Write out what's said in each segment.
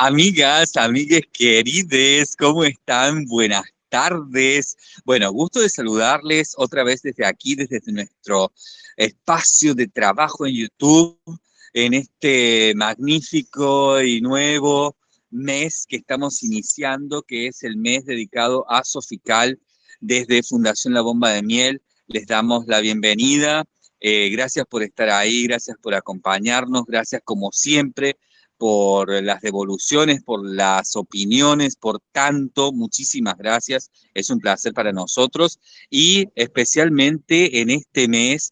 Amigas, amigues querides, ¿cómo están? Buenas tardes. Bueno, gusto de saludarles otra vez desde aquí, desde nuestro espacio de trabajo en YouTube, en este magnífico y nuevo mes que estamos iniciando, que es el mes dedicado a Sofical desde Fundación La Bomba de Miel. Les damos la bienvenida. Eh, gracias por estar ahí, gracias por acompañarnos, gracias como siempre por las devoluciones, por las opiniones, por tanto, muchísimas gracias, es un placer para nosotros y especialmente en este mes,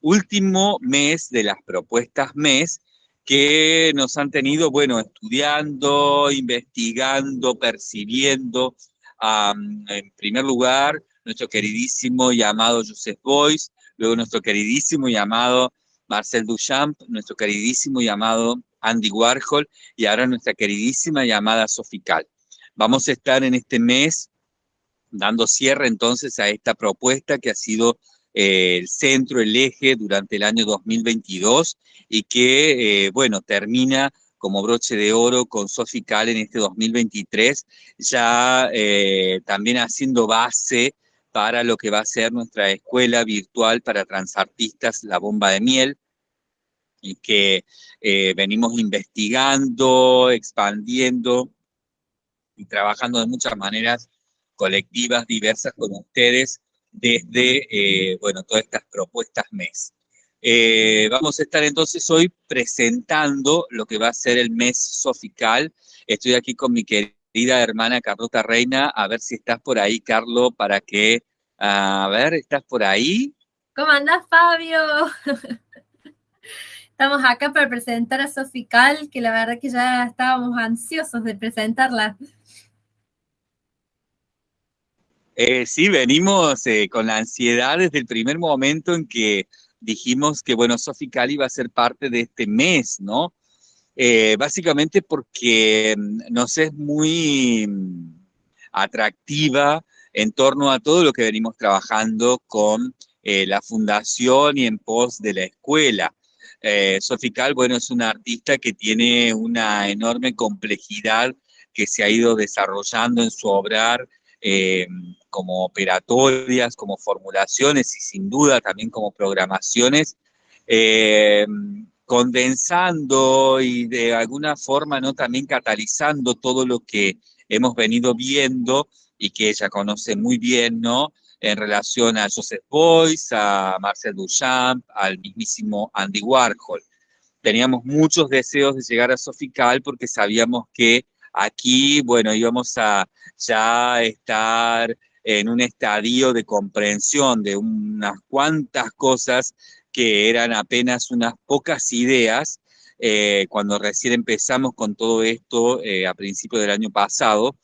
último mes de las propuestas mes, que nos han tenido, bueno, estudiando, investigando, percibiendo, en primer lugar, nuestro queridísimo y amado Joseph Boyce, luego nuestro queridísimo y amado Marcel Duchamp, nuestro queridísimo y amado Andy Warhol y ahora nuestra queridísima llamada Sofical. Vamos a estar en este mes dando cierre entonces a esta propuesta que ha sido eh, el centro, el eje durante el año 2022 y que, eh, bueno, termina como broche de oro con Sofical en este 2023, ya eh, también haciendo base para lo que va a ser nuestra escuela virtual para transartistas, La Bomba de Miel, que eh, venimos investigando, expandiendo y trabajando de muchas maneras colectivas, diversas con ustedes desde, eh, bueno, todas estas propuestas MES. Eh, vamos a estar entonces hoy presentando lo que va a ser el mes sofical. Estoy aquí con mi querida hermana Carlota Reina, a ver si estás por ahí, Carlo, para que, a ver, ¿estás por ahí? ¿Cómo andás, Fabio? Estamos acá para presentar a Sofical, que la verdad que ya estábamos ansiosos de presentarla. Eh, sí, venimos eh, con la ansiedad desde el primer momento en que dijimos que, bueno, Sofical iba a ser parte de este mes, ¿no? Eh, básicamente porque mm, nos es muy mm, atractiva en torno a todo lo que venimos trabajando con la fundación y en pos de la escuela. Eh, Sofical, bueno, es una artista que tiene una enorme complejidad que se ha ido desarrollando en su obrar eh, como operatorias, como formulaciones y sin duda también como programaciones, eh, condensando y de alguna forma ¿no? también catalizando todo lo que hemos venido viendo y que ella conoce muy bien, ¿no? En relación a Joseph Beuys, a Marcel Duchamp, al mismísimo Andy Warhol. Teníamos muchos deseos de llegar a Sofical porque sabíamos que aquí, bueno, íbamos a ya estar en un estadio de comprensión de unas cuantas cosas que eran apenas unas pocas ideas eh, cuando recién empezamos con todo esto eh, a principios del año pasado,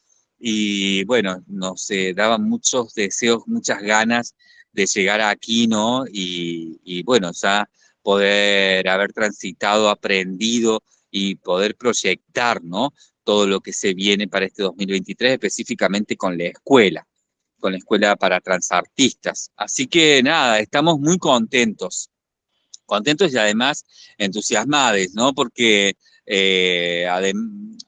y bueno, nos eh, daban muchos deseos, muchas ganas de llegar aquí, ¿no? Y, bueno, ya poder haber transitado, aprendido y poder proyectar, ¿no? Todo lo que se viene para este 2023, específicamente con la escuela, con la escuela para transartistas. Así que nada, estamos muy contentos, contentos y además entusiasmados, ¿no? Porque eh,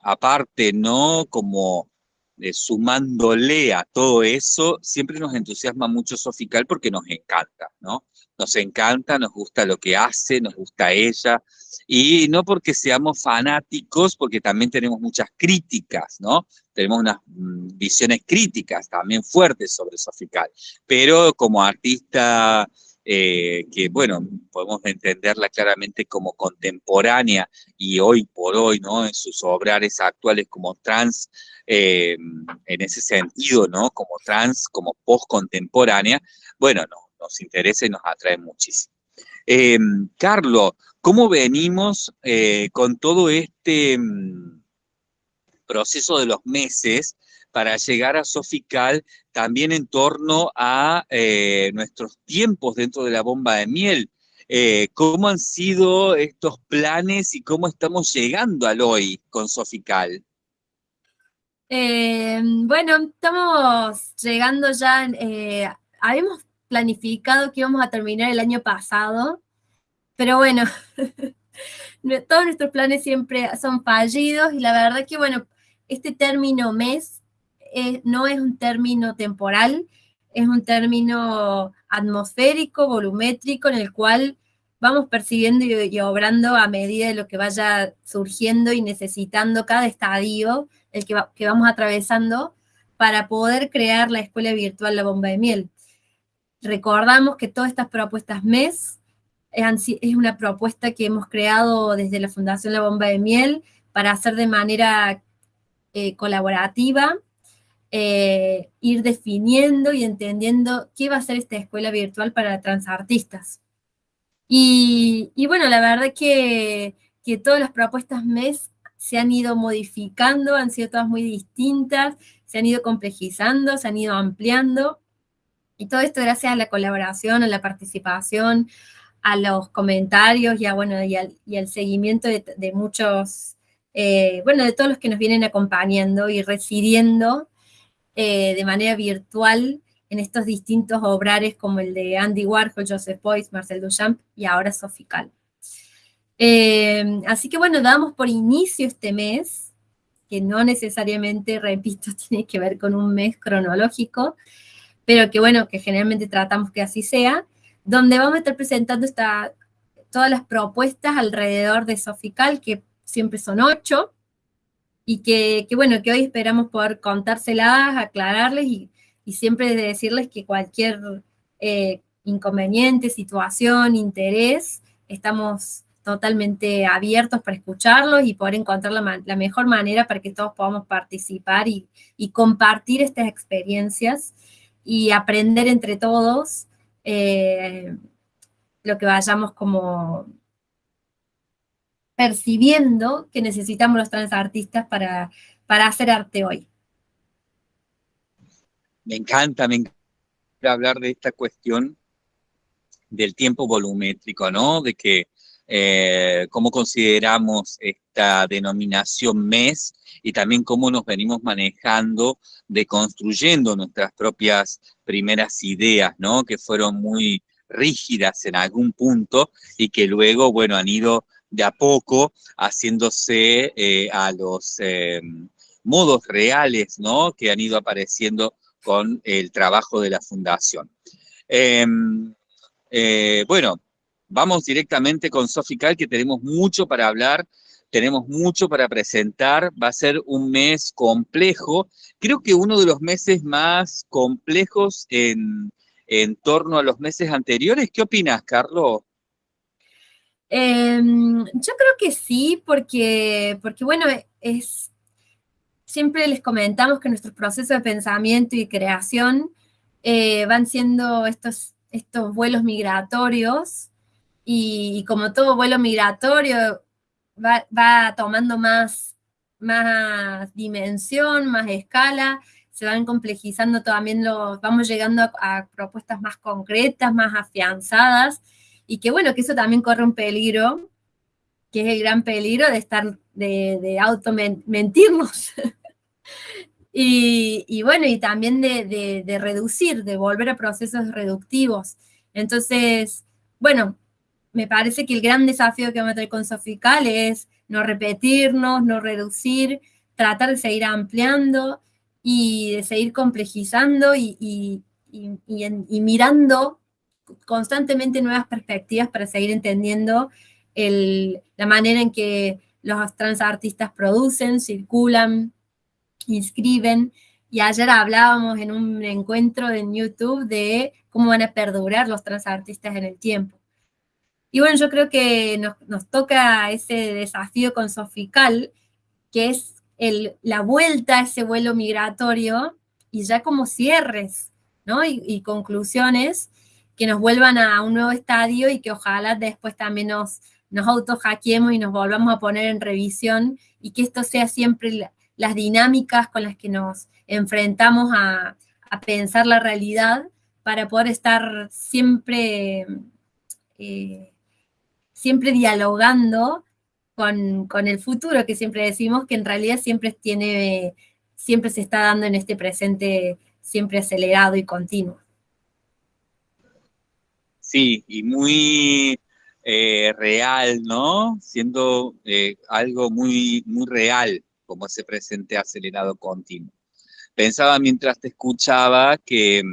aparte, ¿no? Como eh, sumándole a todo eso, siempre nos entusiasma mucho Sofical porque nos encanta, ¿no? Nos encanta, nos gusta lo que hace, nos gusta ella, y no porque seamos fanáticos, porque también tenemos muchas críticas, ¿no? Tenemos unas mm, visiones críticas también fuertes sobre Sofical, pero como artista eh, que, bueno, podemos entenderla claramente como contemporánea y hoy por hoy, ¿no? En sus obrares actuales como trans, eh, en ese sentido, ¿no? Como trans, como post-contemporánea, bueno, no, nos interesa y nos atrae muchísimo. Eh, Carlos, ¿cómo venimos con todo este mm, proceso de los meses para llegar a Sofical también en torno a eh, nuestros tiempos dentro de la bomba de miel. Eh, ¿Cómo han sido estos planes y cómo estamos llegando al hoy con Sofical? Eh, bueno, estamos llegando ya, habíamos planificado que íbamos a terminar el año pasado, pero bueno, Todos nuestros planes siempre son fallidos y la verdad que, bueno, este término mes eh, no es un término temporal, es un término atmosférico, volumétrico, en el cual vamos percibiendo y, obrando a medida de lo que vaya surgiendo y necesitando cada estadio, el que, que vamos atravesando, para poder crear la escuela virtual La Bomba de Miel. Recordamos que todas estas propuestas MES es una propuesta que hemos creado desde la Fundación La Bomba de Miel para hacer de manera eh, colaborativa, eh, ir definiendo y entendiendo qué va a ser esta escuela virtual para transartistas. Y, y bueno, la verdad que, que todas las propuestas MES se han ido modificando, han sido todas muy distintas, se han ido complejizando, se han ido ampliando, y todo esto gracias a la colaboración, a la participación, a los comentarios y, bueno, y, al, seguimiento de, muchos, eh, bueno, de todos los que nos vienen acompañando y residiendo eh, de manera virtual en estos distintos obrares como el de Andy Warhol, Joseph Beuys, Marcel Duchamp y ahora Sofical. Eh, así que bueno, damos por inicio este mes, que no necesariamente, repito, tiene que ver con un mes cronológico, pero que bueno, que generalmente tratamos que así sea, donde vamos a estar presentando todas las propuestas alrededor de Sofical, que siempre son ocho, y que, bueno, que hoy esperamos poder contárselas, aclararles y, siempre decirles que cualquier eh, inconveniente, situación, interés, estamos totalmente abiertos para escucharlos y poder encontrar la, mejor manera para que todos podamos participar y, compartir estas experiencias y aprender entre todos eh, lo que vayamos como percibiendo que necesitamos los transartistas para, para hacer arte hoy. Me encanta, me encanta hablar de esta cuestión del tiempo volumétrico, ¿no? De que eh, cómo consideramos esta denominación mes y también cómo nos venimos manejando, deconstruyendo nuestras propias primeras ideas, ¿no? Que fueron muy rígidas en algún punto y que luego, bueno, han ido de a poco haciéndose eh, a los eh, modos reales, ¿no? Que han ido apareciendo con el trabajo de la fundación. Em, bueno, Vamos directamente con Sofical, que tenemos mucho para hablar, tenemos mucho para presentar, va a ser un mes complejo, creo que uno de los meses más complejos en, torno a los meses anteriores. ¿Qué opinas, Carlos? Em, yo creo que sí, porque, porque bueno, es, siempre les comentamos que nuestros procesos de pensamiento y creación eh, van siendo estos, estos vuelos migratorios y, como todo vuelo migratorio va, tomando más, más dimensión, más escala, se van complejizando también los, vamos llegando a, propuestas más concretas, más afianzadas, y que bueno, que eso también corre un peligro, que es el gran peligro de estar, de, de auto mentirnos. y, bueno, y también de, reducir, de volver a procesos reductivos. Entonces, bueno, me parece que el gran desafío que vamos a tener con Sofical es no repetirnos, no reducir, tratar de seguir ampliando y de seguir complejizando y, mirando constantemente nuevas perspectivas para seguir entendiendo la manera en que los transartistas producen, circulan, inscriben. Y ayer hablábamos en un encuentro en YouTube de cómo van a perdurar los transartistas en el tiempo. Y bueno, yo creo que nos, toca ese desafío con Sofical, que es la vuelta a ese vuelo migratorio y ya como cierres, ¿no? Y, conclusiones que nos vuelvan a un nuevo estadio y que ojalá después también nos, nos auto-hackeemos y nos volvamos a poner en revisión y que esto sea siempre las dinámicas con las que nos enfrentamos a, pensar la realidad para poder estar siempre eh, siempre dialogando con, el futuro, que siempre decimos que en realidad siempre, tiene, siempre se está dando en este presente siempre acelerado y continuo. Sí, y muy eh, real, ¿no? Siendo eh, algo muy, muy real, como ese presente acelerado continuo. Pensaba mientras te escuchaba que,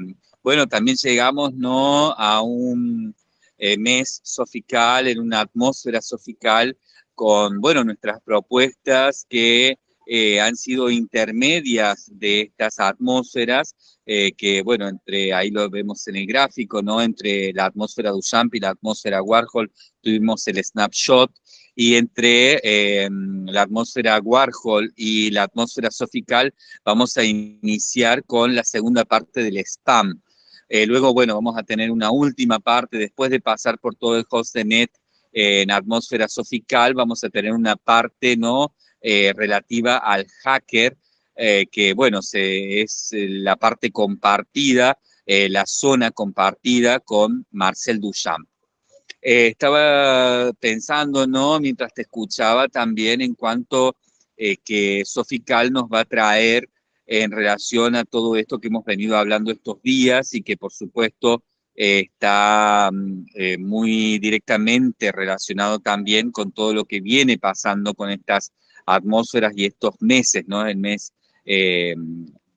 bueno, también llegamos, ¿no? A un eh, mes sofical, en una atmósfera sofical, con, bueno, nuestras propuestas que eh, han sido intermedias de estas atmósferas, eh, que bueno, entre, ahí lo vemos en el gráfico, ¿no? Entre la atmósfera Duchamp y la atmósfera Warhol tuvimos el snapshot, y entre em, la atmósfera Warhol y la atmósfera sofical vamos a iniciar con la segunda parte del spam. Eh, luego, bueno, vamos a tener una última parte, después de pasar por todo el host net en atmósfera sofical, vamos a tener una parte, ¿no?, eh, relativa al hacker, eh, que bueno, es la parte compartida, eh, la zona compartida con Marcel Duchamp. estaba pensando, ¿no? Mientras te escuchaba también en cuanto que Sofical nos va a traer en relación a todo esto que hemos venido hablando estos días y que por supuesto está mm, muy directamente relacionado también con todo lo que viene pasando con estas atmósferas y estos meses, ¿no? El mes eh,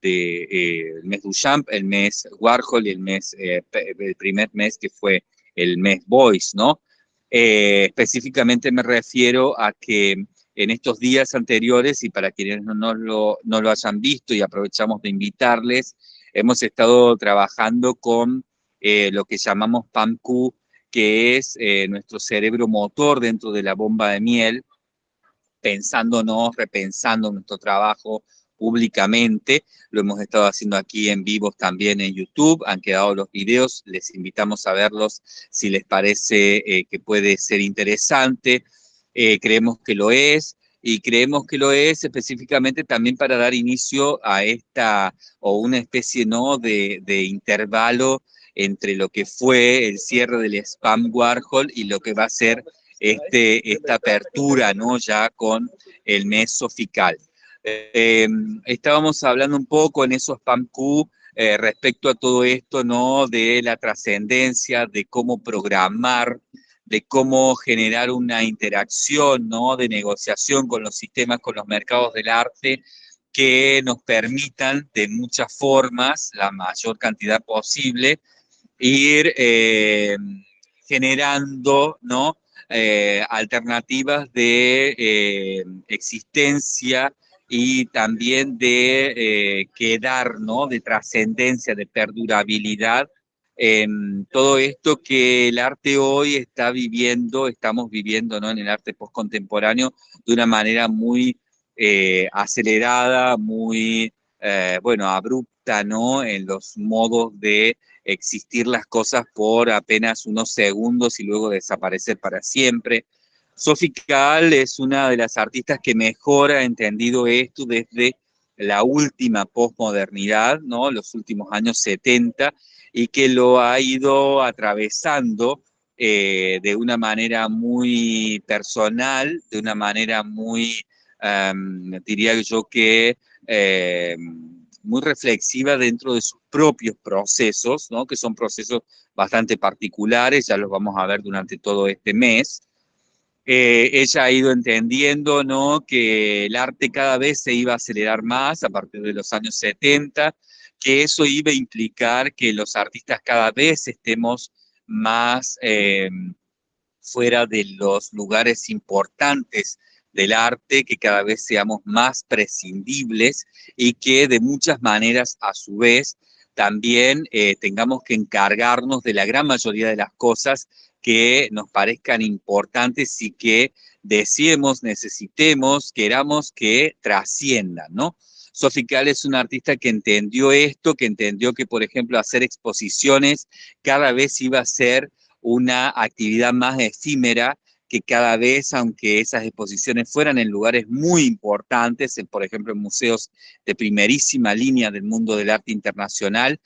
de eh, el mes Duchamp, el mes Warhol y el mes eh, el primer mes que fue el mes Boyce, ¿no? específicamente me refiero a que en estos días anteriores, y para quienes no, lo, no lo hayan visto y aprovechamos de invitarles, hemos estado trabajando con lo que llamamos PAMQ, que es nuestro cerebro motor dentro de la bomba de miel, pensándonos, repensando nuestro trabajo públicamente. Lo hemos estado haciendo aquí en vivos también en YouTube. Han quedado los videos. Les invitamos a verlos si les parece eh, que puede ser interesante. Eh, creemos que lo es y creemos que lo es específicamente también para dar inicio a esta o una especie ¿no? de, de intervalo entre lo que fue el cierre del Spam Warhol y lo que va a ser este, esta apertura, ¿no? Ya con el mes sofical. Em, estábamos hablando un poco en esos PAMQ eh, respecto a todo esto, ¿no? De la trascendencia, de cómo programar, de cómo generar una interacción, ¿no? De negociación con los sistemas, con los mercados del arte, que nos permitan de muchas formas, la mayor cantidad posible, ir em, generando, ¿no? Eh, alternativas de eh, existencia y también de eh, quedar, ¿no? De trascendencia, de perdurabilidad en todo esto que el arte hoy está viviendo, estamos viviendo, ¿no? En el arte postcontemporáneo de una manera muy acelerada, muy, bueno, abrupta, ¿no? En los modos de existir las cosas por apenas unos segundos y luego desaparecer para siempre. Sophie Kahl es una de las artistas que mejor ha entendido esto desde la última posmodernidad, ¿no? los últimos años 70, y que lo ha ido atravesando eh, de una manera muy personal, de una manera muy, em, diría yo que, em, muy reflexiva dentro de sus propios procesos, ¿no? que son procesos bastante particulares, ya los vamos a ver durante todo este mes. Eh, ella ha ido entendiendo ¿no? que el arte cada vez se iba a acelerar más a partir de los años 70, que eso iba a implicar que los artistas cada vez estemos más eh, fuera de los lugares importantes del arte, que cada vez seamos más prescindibles y que de muchas maneras, a su vez, también eh, tengamos que encargarnos de la gran mayoría de las cosas que nos parezcan importantes y que deseemos, necesitemos, queramos que trasciendan, ¿no? Es una artista que entendió esto, que entendió que, por ejemplo, hacer exposiciones cada vez iba a ser una actividad más efímera que cada vez, aunque esas exposiciones fueran en lugares muy importantes, por ejemplo en museos de primerísima línea del mundo del arte internacional,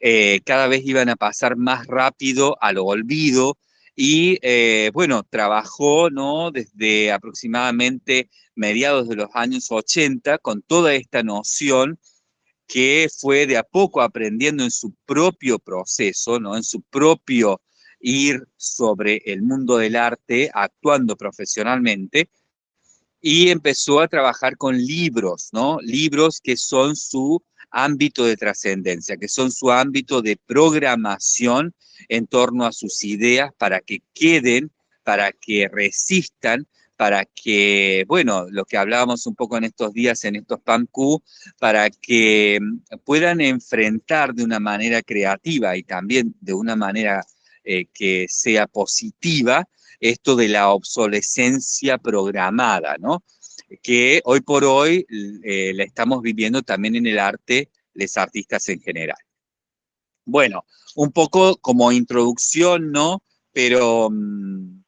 eh, cada vez iban a pasar más rápido al olvido y eh, bueno, trabajó ¿no? desde aproximadamente mediados de los años 80 con toda esta noción que fue de a poco aprendiendo en su propio proceso, ¿no? en su propio ir sobre el mundo del arte actuando profesionalmente y empezó a trabajar con libros, ¿no? Libros que son su ámbito de trascendencia, que son su ámbito de programación en torno a sus ideas para que queden, para que resistan, para que, bueno, lo que hablábamos un poco en estos días, en estos PAMQ, para que mm, puedan enfrentar de una manera creativa y también de una manera eh, que sea positiva esto de la obsolescencia programada, ¿no? Que hoy por hoy eh, la estamos viviendo también en el arte, los artistas en general. Bueno, un poco como introducción, ¿no? Pero... Mm,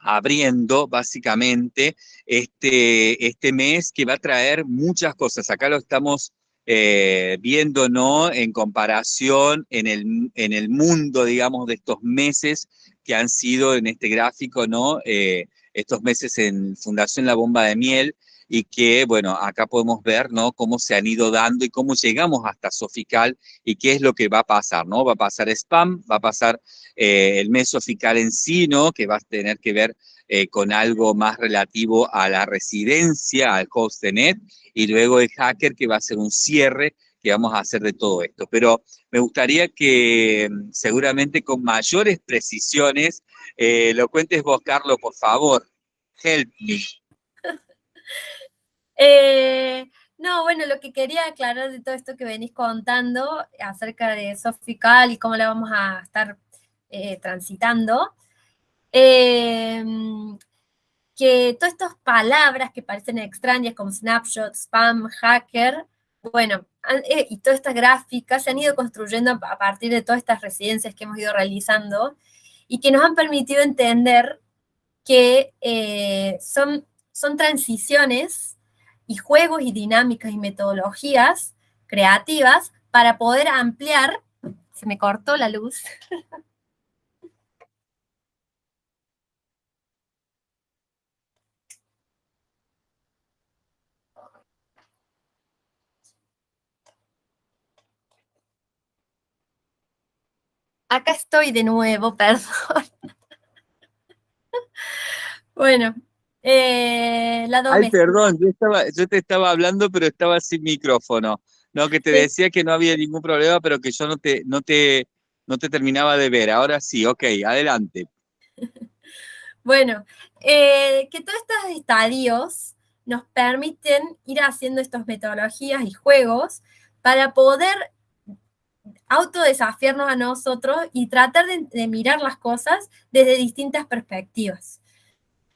abriendo básicamente este, este mes que va a traer muchas cosas. Acá lo estamos eh, viendo, ¿no? En comparación en el, en el mundo, digamos, de estos meses que han sido en este gráfico, ¿no? Eh, estos meses en Fundación La Bomba de Miel, y que, bueno, acá podemos ver, ¿no? Cómo se han ido dando y cómo llegamos hasta Sofical y qué es lo que va a pasar, ¿no? Va a pasar spam, va a pasar eh, el mes Sofical en sí, ¿no? Que va a tener que ver eh, con algo más relativo a la residencia, al host de net, y luego el hacker que va a ser un cierre que vamos a hacer de todo esto. Pero me gustaría que mm, seguramente con mayores precisiones eh, lo cuentes vos, Carlos, por favor. Help me. Eh, no, bueno, lo que quería aclarar de todo esto que venís contando acerca de Sofical y cómo la vamos a estar transitando, em, que todas estas palabras que parecen extrañas como snapshot, spam, hacker, bueno, eh, y todas estas gráficas se han ido construyendo a partir de todas estas residencias que hemos ido realizando y que nos han permitido entender que son, son transiciones y juegos y dinámicas y metodologías creativas para poder ampliar, se me cortó la luz, Acá estoy de nuevo, perdón. bueno, eh, Ay, perdón, yo, estaba, yo te estaba hablando, pero estaba sin micrófono. No, que te decía que no había ningún problema, pero que yo no te, no te, no te terminaba de ver. Ahora sí, ok, adelante. Bueno, eh, que todos estos estadios nos permiten ir haciendo estas metodologías y juegos para poder autodesafiarnos a nosotros y tratar de mirar las cosas desde distintas perspectivas.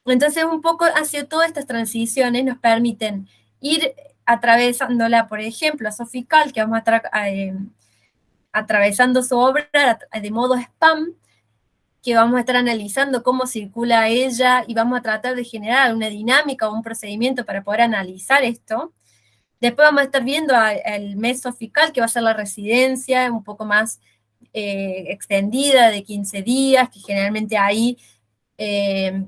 Entonces, un poco hacia todas estas transiciones nos permiten ir atravesándola, por ejemplo, a Sofical, que vamos a eh, atravesando su obra de modo spam, que vamos a estar analizando cómo circula ella y vamos a tratar de generar una dinámica o un procedimiento para poder analizar esto. Después vamos a estar viendo el mes Sofical, que va a ser la residencia, un poco más eh, extendida, de 15 días, que generalmente ahí eh,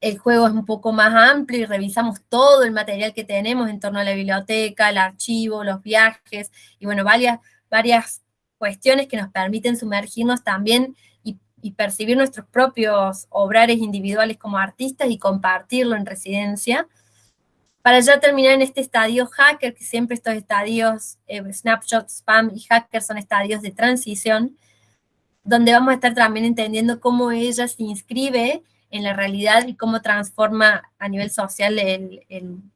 el juego es un poco más amplio y revisamos todo el material que tenemos en torno a la biblioteca, el archivo, los viajes, y bueno, varias, varias cuestiones que nos permiten sumergirnos también y, percibir nuestros propios obrares individuales como artistas y compartirlo en residencia. Para ya terminar en este estadio hacker, que siempre estos estadios, eh, spam y hacker son estadios de transición, donde vamos a estar también entendiendo cómo ella se inscribe en la realidad y cómo transforma a nivel social en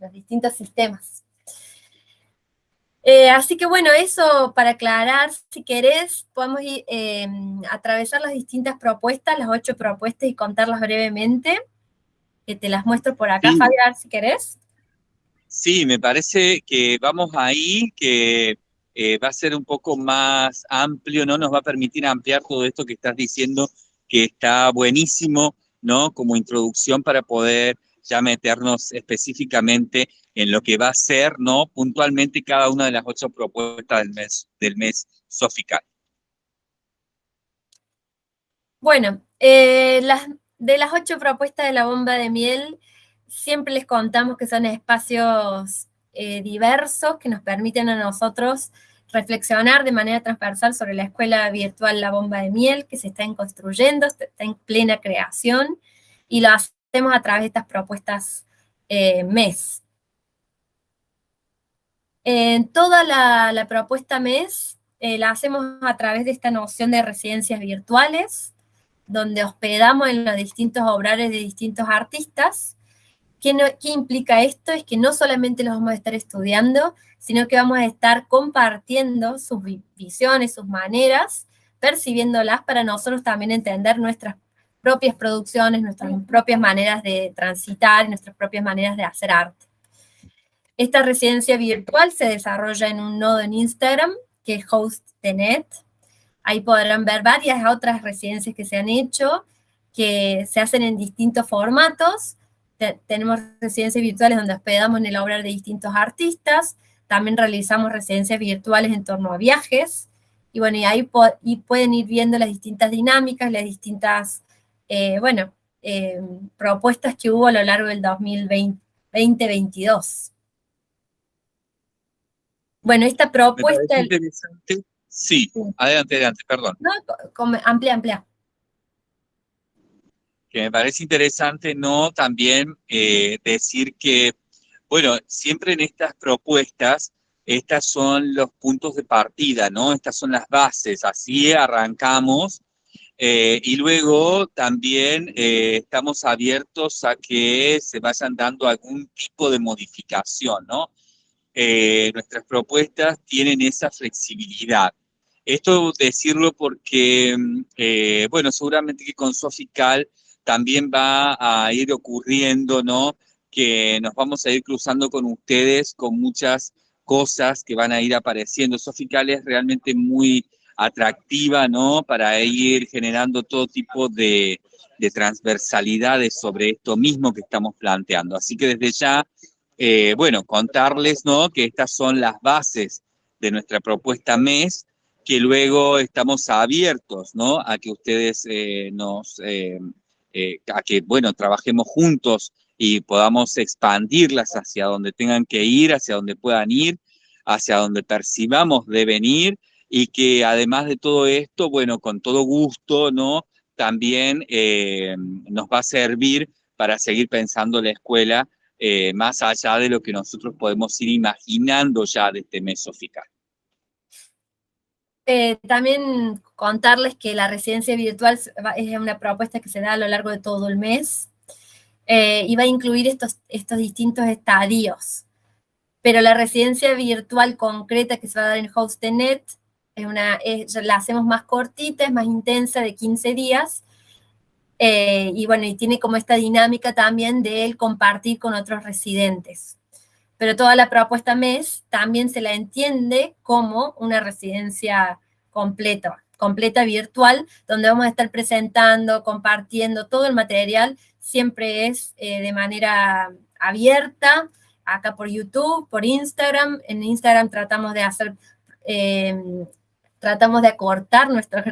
los distintos sistemas. Eh, así que bueno, eso para aclarar, si querés, podemos ir, em, atravesar las distintas propuestas, las ocho propuestas y contarlas brevemente, que te las muestro por acá, Fabián, si querés. Sí, me parece que vamos ahí, que eh, va a ser un poco más amplio, ¿no? Nos va a permitir ampliar todo esto que estás diciendo que está buenísimo, ¿no? Como introducción para poder ya meternos específicamente en lo que va a ser, ¿no? Puntualmente cada una de las ocho propuestas del mes, del mes Sofical. Bueno, eh, las, de las ocho propuestas de la bomba de miel, siempre les contamos que son espacios eh, diversos que nos permiten a nosotros reflexionar de manera transversal sobre la escuela virtual La Bomba de Miel, que se está construyendo, está en plena creación, y lo hacemos a través de estas propuestas eh, MES. En toda la, propuesta MES eh, la hacemos a través de esta noción de residencias virtuales, donde hospedamos en los distintos obrales de distintos artistas. ¿Qué, ¿Qué implica esto? Es que no solamente los vamos a estar estudiando, sino que vamos a estar compartiendo sus visiones, sus maneras, percibiéndolas para nosotros también entender nuestras propias producciones, nuestras propias maneras de transitar, nuestras propias maneras de hacer arte. Esta residencia virtual se desarrolla en un nodo en Instagram, que es host.net. Ahí podrán ver varias otras residencias que se han hecho, que se hacen en distintos formatos. tenemos residencias virtuales donde hospedamos en el obra de distintos artistas, también realizamos residencias virtuales en torno a viajes, y bueno, y ahí y pueden ir viendo las distintas dinámicas, las distintas, eh, bueno, eh, propuestas que hubo a lo largo del 2022. Bueno, esta propuesta... interesante. Sí, adelante, adelante, perdón. No, amplia, amplia. Que me parece interesante, ¿no? También eh, decir que bueno, siempre en estas propuestas, estas son los puntos de partida, ¿no? Estas son las bases, así arrancamos. Eh, y luego también eh, estamos abiertos a que se vayan dando algún tipo de modificación, ¿no? Eh, nuestras propuestas tienen esa flexibilidad. Esto decirlo porque, bueno, seguramente que con Sofical también va a ir ocurriendo, ¿no? que nos vamos a ir cruzando con ustedes con muchas cosas que van a ir apareciendo. Sofical es realmente muy atractiva, ¿no? Para ir generando todo tipo de, transversalidades sobre esto mismo que estamos planteando. Así que desde ya, eh, bueno, contarles, ¿no? Que estas son las bases de nuestra propuesta MES, que luego estamos abiertos, ¿no? A que ustedes eh, nos, eh, a que, bueno, trabajemos juntos y podamos expandirlas hacia donde tengan que ir, hacia donde puedan ir, hacia donde percibamos deben ir, y que además de todo esto, bueno, con todo gusto, ¿no? También eh, nos va a servir para seguir pensando la escuela eh, más allá de lo que nosotros podemos ir imaginando ya de este mes fiscal. Eh, también contarles que la residencia virtual es una propuesta que se da a lo largo de todo el mes, eh, y va a incluir estos, estos distintos estadios. Pero la residencia virtual concreta que se va a dar en HostNet, es una, la hacemos más cortita, es más intensa, de 15 días, eh, y bueno, y tiene como esta dinámica también de compartir con otros residentes. Pero toda la propuesta MES también se la entiende como una residencia completa, completa virtual, donde vamos a estar presentando, compartiendo todo el material siempre es eh, de manera abierta, acá por YouTube, por Instagram. En Instagram tratamos de hacer, eh, tratamos de acortar nuestros,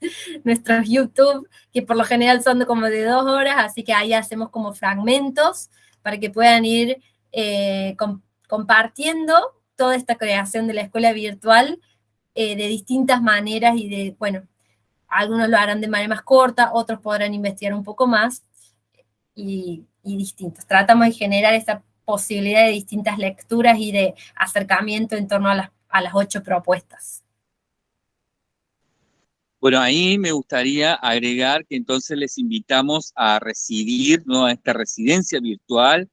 nuestros YouTube, que por lo general son como de dos horas, así que ahí hacemos como fragmentos para que puedan ir eh, compartiendo toda esta creación de la escuela virtual de distintas maneras y de, bueno, algunos lo harán de manera más corta, otros podrán investigar un poco más, y, distintos. Tratamos de generar esa posibilidad de distintas lecturas y de acercamiento en torno a las, a las ocho propuestas. Bueno, ahí me gustaría agregar que entonces les invitamos a recibir ¿no? a esta residencia virtual,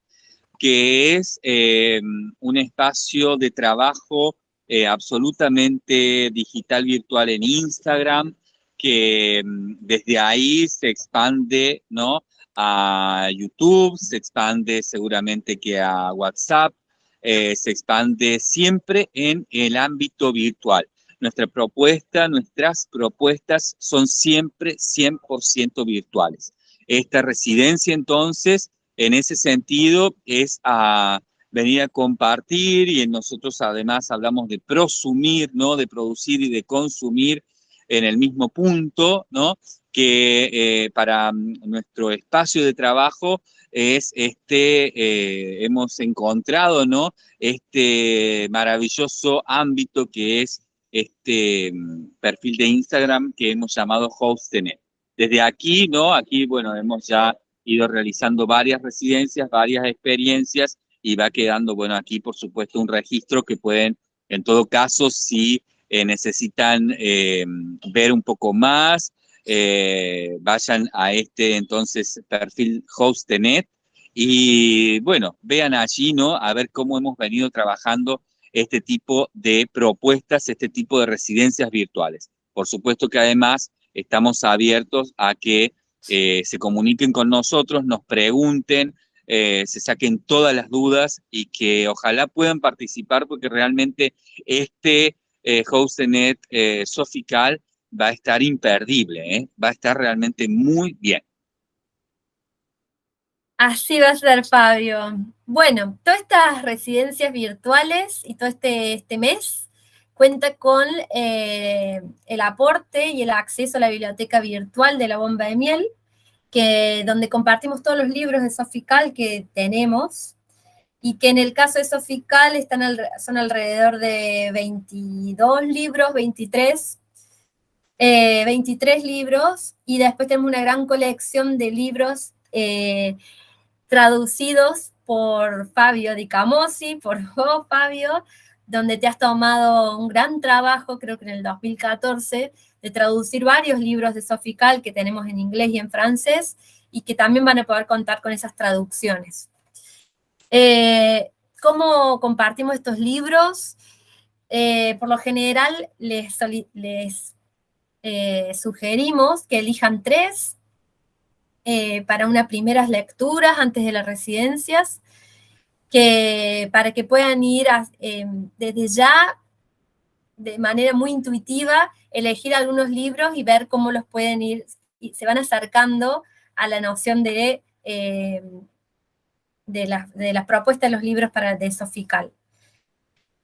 que es eh, un espacio de trabajo eh, absolutamente digital virtual en Instagram, que mm, desde ahí se expande ¿no? a YouTube, se expande seguramente que a WhatsApp, eh, se expande siempre en el ámbito virtual. Nuestra propuesta, nuestras propuestas son siempre 100% virtuales. Esta residencia entonces, en ese sentido, es a venir a compartir y nosotros además hablamos de prosumir, ¿no? De producir y de consumir en el mismo punto, ¿no? que eh, para mm, nuestro espacio de trabajo es este, eh, hemos encontrado, ¿no? Este maravilloso ámbito que es este mm, perfil de Instagram que hemos llamado HostNet. Desde aquí, ¿no? Aquí, bueno, hemos ya ido realizando varias residencias, varias experiencias y va quedando, bueno, aquí por supuesto un registro que pueden, en todo caso, si eh, necesitan eh, ver un poco más, eh, vayan a este entonces perfil HostNet y bueno, vean allí, ¿no? A ver cómo hemos venido trabajando este tipo de propuestas, este tipo de residencias virtuales. Por supuesto que además estamos abiertos a que eh, se comuniquen con nosotros, nos pregunten, eh, se saquen todas las dudas y que ojalá puedan participar porque realmente este eh, HostNet eh, Sofical va a estar imperdible, va a estar realmente muy bien. Así va a ser, Fabio. Bueno, todas estas residencias virtuales y todo este, este mes cuenta con eh, el aporte y el acceso a la biblioteca virtual de la bomba de miel, que, donde compartimos todos los libros de Sofical que tenemos, y que en el caso de Sofical están son alrededor de 22 libros, 23, 23 eh, libros, y después tenemos una gran colección de libros eh, traducidos por Fabio Di Camosi, por vos, Fabio, donde te has tomado un gran trabajo, creo que en el 2014, de traducir varios libros de Sofical que tenemos en inglés y en francés, y que también van a poder contar con esas traducciones. Eh, ¿Cómo compartimos estos libros? Eh, por lo general, les, eh, sugerimos que elijan tres para unas primeras lecturas antes de las residencias, que, para que puedan ir em, desde ya, de manera muy intuitiva, elegir algunos libros y ver cómo los pueden ir, y se van acercando a la noción de, em, de, las propuestas de los libros para de Sofical.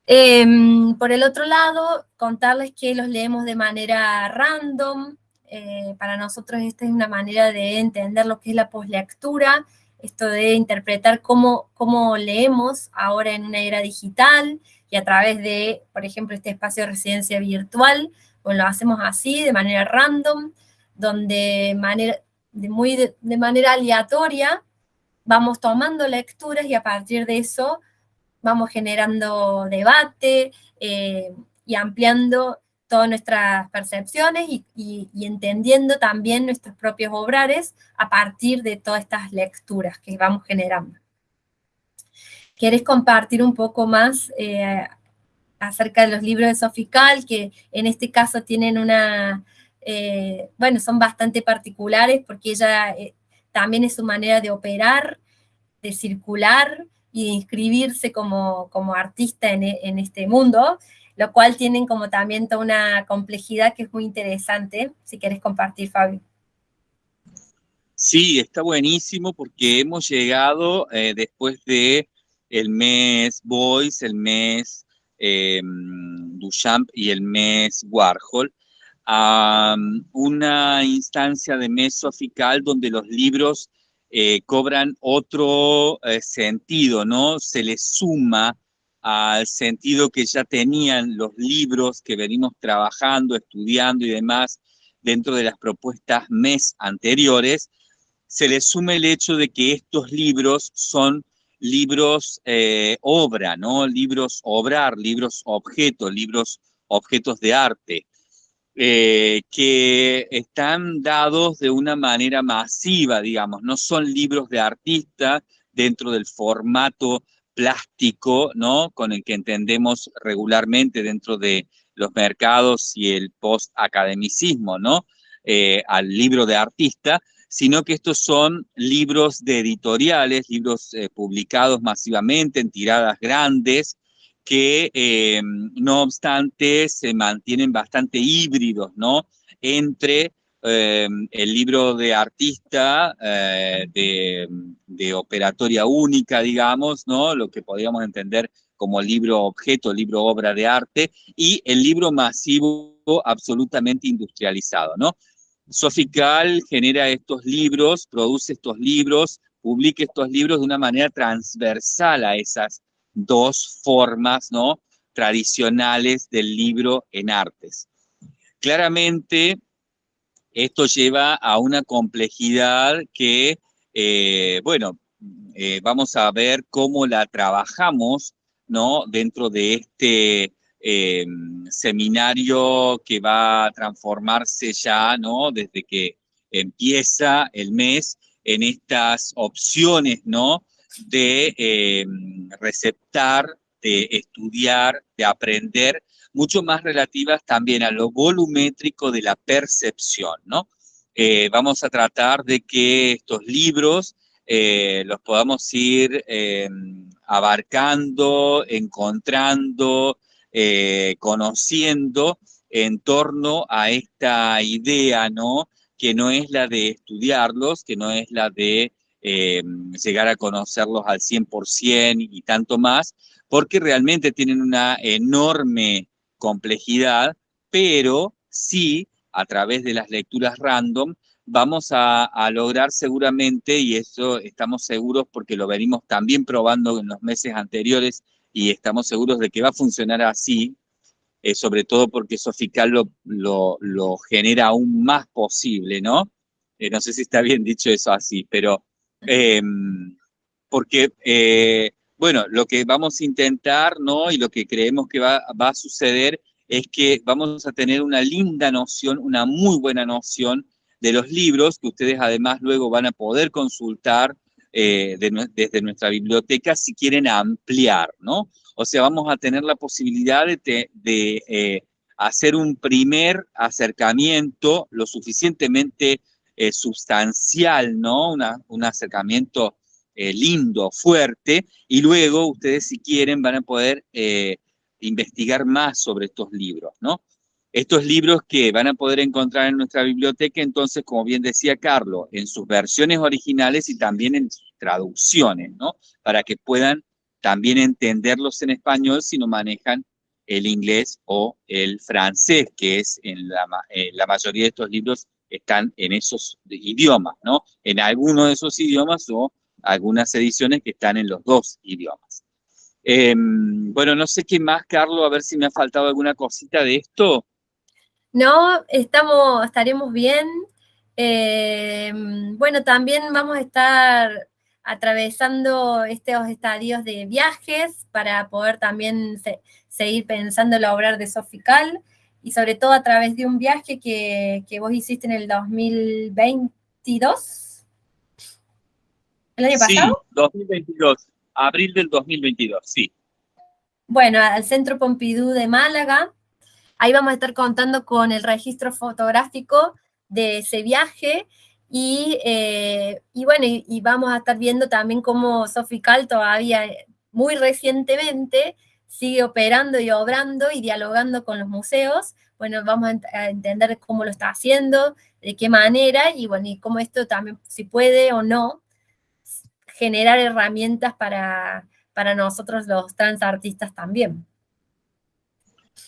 Em, por el otro lado, contarles que los leemos de manera random, eh, para nosotros esta es una manera de entender lo que es la poslectura, esto de interpretar cómo, cómo leemos ahora en una era digital y a través de, por ejemplo, este espacio de residencia virtual, pues lo hacemos así, de manera random, donde manera, de, muy de, manera aleatoria vamos tomando lecturas y a partir de eso vamos generando debate eh, y ampliando todas nuestras percepciones y, entendiendo también nuestros propios obrares a partir de todas estas lecturas que vamos generando. ¿Quieres compartir un poco más eh, acerca de los libros de Sofical, que en este caso tienen una, eh, bueno, son bastante particulares porque ella eh, también es su manera de operar, de circular y de inscribirse como, como artista en este mundo, lo cual tienen como también toda una complejidad que es muy interesante, si quieres compartir, Fabio. Sí, está buenísimo porque hemos llegado eh, después de el mes Boys, el mes eh, Duchamp y el mes Warhol, a um, una instancia de mes sofical donde los libros eh, cobran otro eh, sentido, ¿no? Se les suma al sentido que ya tenían los libros que venimos trabajando, estudiando y demás dentro de las propuestas mes anteriores, se le sume el hecho de que estos libros son libros eh, obra, ¿no? Libros obrar, libros objetos, libros objetos de arte, eh, que están dados de una manera masiva, digamos, no son libros de artista dentro del formato plástico, ¿no? Con el que entendemos regularmente dentro de los mercados y el post-academicismo, ¿no? Eh, al libro de artista, sino que estos son libros de editoriales, libros eh, publicados masivamente en tiradas grandes, que eh, no obstante se mantienen bastante híbridos, ¿no? Entre eh, el libro de artista, eh, de, operatoria única, digamos, ¿no? Lo que podríamos entender como libro objeto, libro obra de arte, y el libro masivo absolutamente industrializado, ¿no? Sofical genera estos libros, produce estos libros, publica estos libros de una manera transversal a esas dos formas, ¿no? tradicionales del libro en artes. Claramente, esto lleva a una complejidad que, eh, bueno, eh, vamos a ver cómo la trabajamos, ¿no? Dentro de este eh, seminario que va a transformarse ya, ¿no? Desde que empieza el mes en estas opciones, ¿no? De receptar, de estudiar, de aprender, mucho más relativas también a lo volumétrico de la percepción, ¿no? Eh, vamos a tratar de que estos libros eh, los podamos ir abarcando, encontrando, conociendo en torno a esta idea, ¿no? que no es la de estudiarlos, que no es la de eh, llegar a conocerlos al 100% y tanto más, porque realmente tienen una enorme complejidad, pero sí, a través de las lecturas random, vamos a, lograr seguramente, y eso estamos seguros porque lo venimos también probando en los meses anteriores y estamos seguros de que va a funcionar así, eh, sobre todo porque Sofical lo, lo, genera aún más posible, ¿no? Eh, no sé si está bien dicho eso así, pero em, porque, eh, bueno, lo que vamos a intentar, ¿no? Y lo que creemos que va, a suceder es que vamos a tener una linda noción, una muy buena noción de los libros que ustedes además luego van a poder consultar desde nuestra biblioteca si quieren ampliar, ¿no? O sea, vamos a tener la posibilidad de, eh, hacer un primer acercamiento lo suficientemente eh, sustancial, ¿no? un acercamiento eh, lindo, fuerte, y luego ustedes si quieren van a poder investigar más sobre estos libros, ¿no? Estos libros que van a poder encontrar en nuestra biblioteca, entonces, como bien decía Carlos, en sus versiones originales y también en traducciones. Para que puedan también entenderlos en español si no manejan el inglés o el francés, que es en la, eh, mayoría de estos libros están en esos idiomas, ¿no? En alguno de esos idiomas o algunas ediciones que están en los dos idiomas. Em, bueno, no sé qué más, Carlos, a ver si me ha faltado alguna cosita de esto. No, estamos, estaremos bien. Em, bueno, también vamos a estar atravesando estos estadios de viajes para poder también seguir pensando la obra de Sofical y sobre todo a través de un viaje que, vos hiciste en el 2022. ¿El año pasado? Sí, 2022, abril del 2022, sí. Bueno, al Centro Pompidou de Málaga. Ahí vamos a estar contando con el registro fotográfico de ese viaje eh, y, bueno, y, vamos a estar viendo también cómo Sofical todavía muy recientemente sigue operando y obrando y dialogando con los museos. Bueno, vamos a, entender cómo lo está haciendo, de qué manera, y bueno, y cómo esto también, si puede o no, generar herramientas para, para nosotros los transartistas también.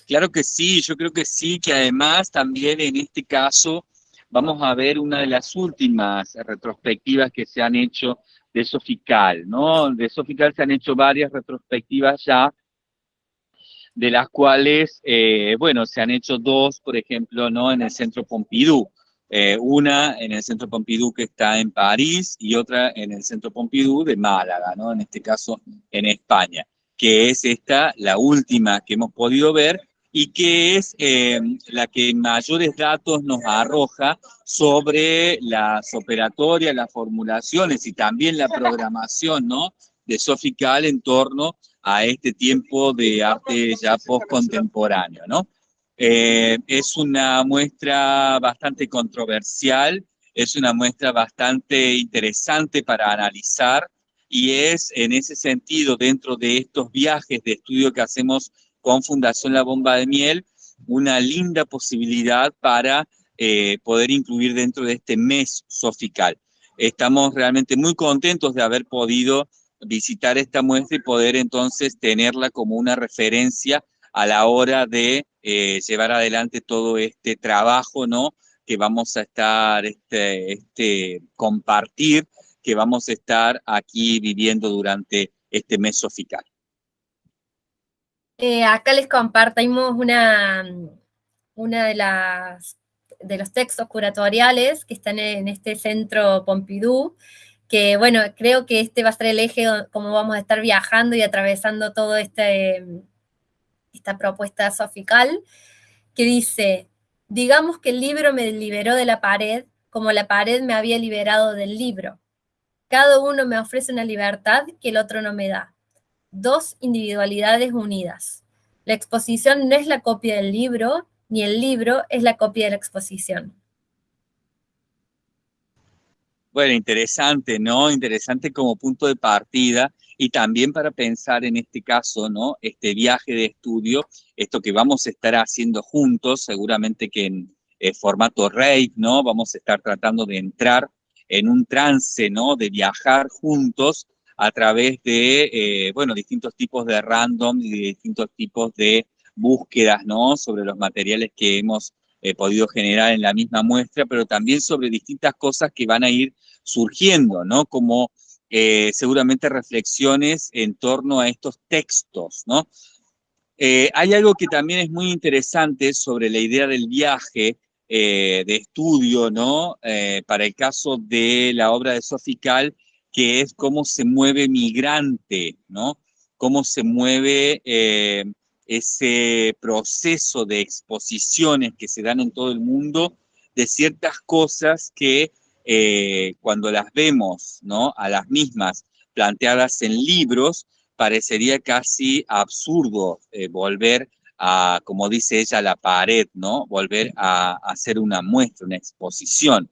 Claro que sí, yo creo que sí, que además también en este caso vamos a ver una de las últimas retrospectivas que se han hecho de Sofical, ¿no? De Sofical se han hecho varias retrospectivas ya, de las cuales, eh, bueno, se han hecho dos, por ejemplo, ¿no? En el Centro Pompidou. Eh, una en el Centro Pompidou que está en París y otra en el Centro Pompidou de Málaga, ¿no? En este caso en España, que es esta, la última que hemos podido ver, y que es eh, la que mayores datos nos arroja sobre las operatorias, las formulaciones y también la programación ¿no? de Sofical en torno a este tiempo de arte ya post-contemporáneo. ¿no? Eh, es una muestra bastante controversial, es una muestra bastante interesante para analizar y es en ese sentido, dentro de estos viajes de estudio que hacemos con Fundación La Bomba de Miel, una linda posibilidad para eh, poder incluir dentro de este mes sofical. Estamos realmente muy contentos de haber podido visitar esta muestra y poder entonces tenerla como una referencia a la hora de eh, llevar adelante todo este trabajo, ¿no? Que vamos a estar, este, este, compartir, que vamos a estar aquí viviendo durante este mes sofical. Eh, acá les compartimos una, una de las de los textos curatoriales que están en este centro Pompidou, que bueno, creo que este va a ser el eje como vamos a estar viajando y atravesando todo este, esta propuesta sofical, que dice, digamos que el libro me liberó de la pared, como la pared me había liberado del libro. Cada uno me ofrece una libertad que el otro no me da. Dos individualidades unidas. La exposición no es la copia del libro, ni el libro es la copia de la exposición. Bueno, interesante, ¿no? Interesante como punto de partida y también para pensar en este caso, ¿no? Este viaje de estudio, esto que vamos a estar haciendo juntos, seguramente que en eh, formato rave, ¿no? Vamos a estar tratando de entrar en un trance, ¿no? De viajar juntos a través de, eh, bueno, distintos tipos de random y distintos tipos de búsquedas, ¿no? Sobre los materiales que hemos eh, podido generar en la misma muestra, pero también sobre distintas cosas que van a ir surgiendo, ¿no? Como eh, seguramente reflexiones en torno a estos textos, ¿no? Eh, hay algo que también es muy interesante sobre la idea del viaje de estudio, ¿no? para el caso de la obra de Sofical, que es cómo se mueve migrante, ¿no? Cómo se mueve ese proceso de exposiciones que se dan en todo el mundo de ciertas cosas que eh, cuando las vemos, ¿no? A las mismas planteadas en libros, parecería casi absurdo eh, volver a, como dice ella, la pared, ¿no? Volver a, a hacer una muestra, una exposición.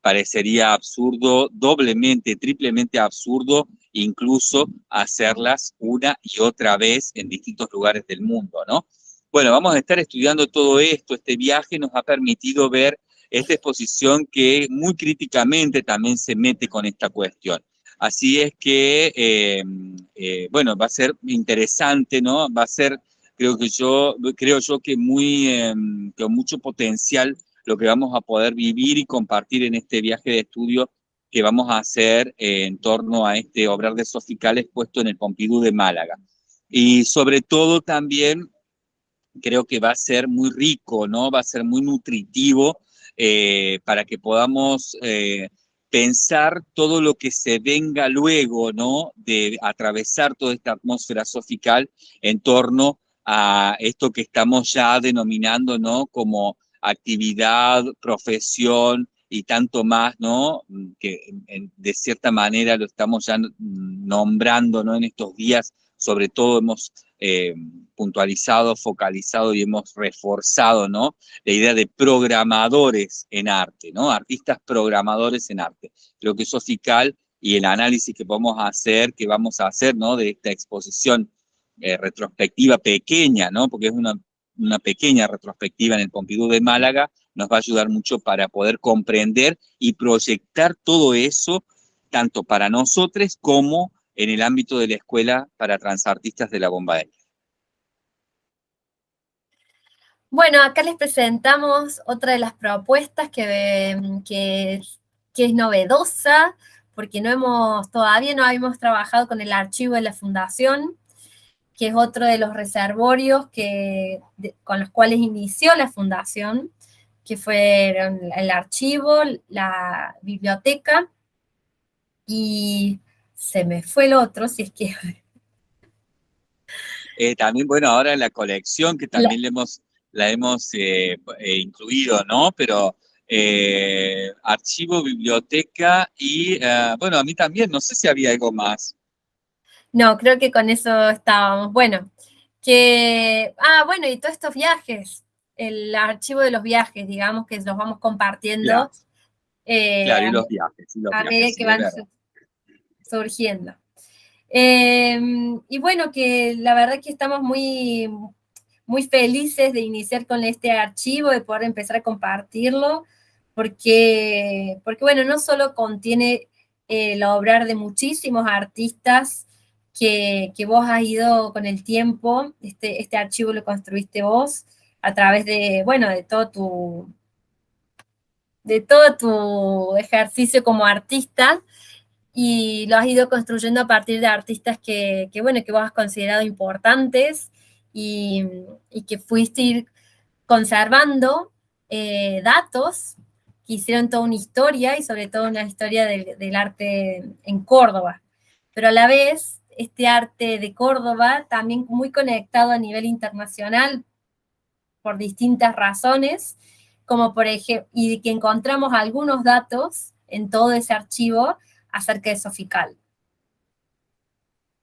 Parecería absurdo, doblemente, triplemente absurdo incluso hacerlas una y otra vez en distintos lugares del mundo, ¿no? Bueno, vamos a estar estudiando todo esto, este viaje nos ha permitido ver esta exposición que muy críticamente también se mete con esta cuestión. Así es que, eh, eh, bueno, va a ser interesante, ¿no? Va a ser, creo que yo, creo yo que muy, em, con mucho potencial lo que vamos a poder vivir y compartir en este viaje de estudio que vamos a hacer eh, en torno a este obrar de Sofical expuesto en el Pompidou de Málaga. Y sobre todo también creo que va a ser muy rico, ¿no? Va a ser muy nutritivo eh, para que podamos eh, pensar todo lo que se venga luego, ¿no? De atravesar toda esta atmósfera sofical en torno a esto que estamos ya denominando, ¿no? Como actividad, profesión, y tanto más, ¿no? Que de cierta manera lo estamos ya nombrando, ¿no? En estos días, sobre todo hemos eh, puntualizado, focalizado y hemos reforzado, ¿no? La idea de programadores en arte, ¿no? Artistas programadores en arte. Creo que eso Sofical y el análisis que podemos hacer, que vamos a hacer, ¿no? De esta exposición eh, retrospectiva pequeña, ¿no? Porque es una, pequeña retrospectiva en el Pompidou de Málaga, nos va a ayudar mucho para poder comprender y proyectar todo eso, tanto para nosotros como en el ámbito de la escuela para transartistas de la bomba Bueno, acá les presentamos otra de las propuestas que, que, que es novedosa, porque no hemos, todavía no habíamos trabajado con el archivo de la fundación, que es otro de los reservorios que, con los cuales inició la fundación que fueron el archivo, la biblioteca, y se me fue el otro, si es que... Eh, también, bueno, ahora la colección, que también la, hemos, la hemos eh, eh, incluido, ¿no? Pero archivo, biblioteca y, bueno, a mí también, no sé si había algo más. No, creo que con eso estábamos. Bueno, que, ah, bueno, y todos estos viajes, el archivo de los viajes, digamos, que los vamos compartiendo. Claro, eh, y los viajes. a medida que van surgiendo. Em, y bueno, que la verdad que estamos muy, muy felices de iniciar con este archivo, de poder empezar a compartirlo, porque, porque bueno, no solo contiene el obrar de muchísimos artistas que, que, vos has ido con el tiempo, este, este archivo lo construiste vos, a través de, bueno, de todo tu, de todo tu ejercicio como artista, y lo has ido construyendo a partir de artistas que, bueno, que vos has considerado importantes, y, que fuiste ir conservando eh, datos que hicieron toda una historia y sobre todo una historia del, arte en Córdoba. Pero a la vez, este arte de Córdoba también muy conectado a nivel internacional por distintas razones, como por ejemplo, y que encontramos algunos datos en todo ese archivo acerca de Sofical.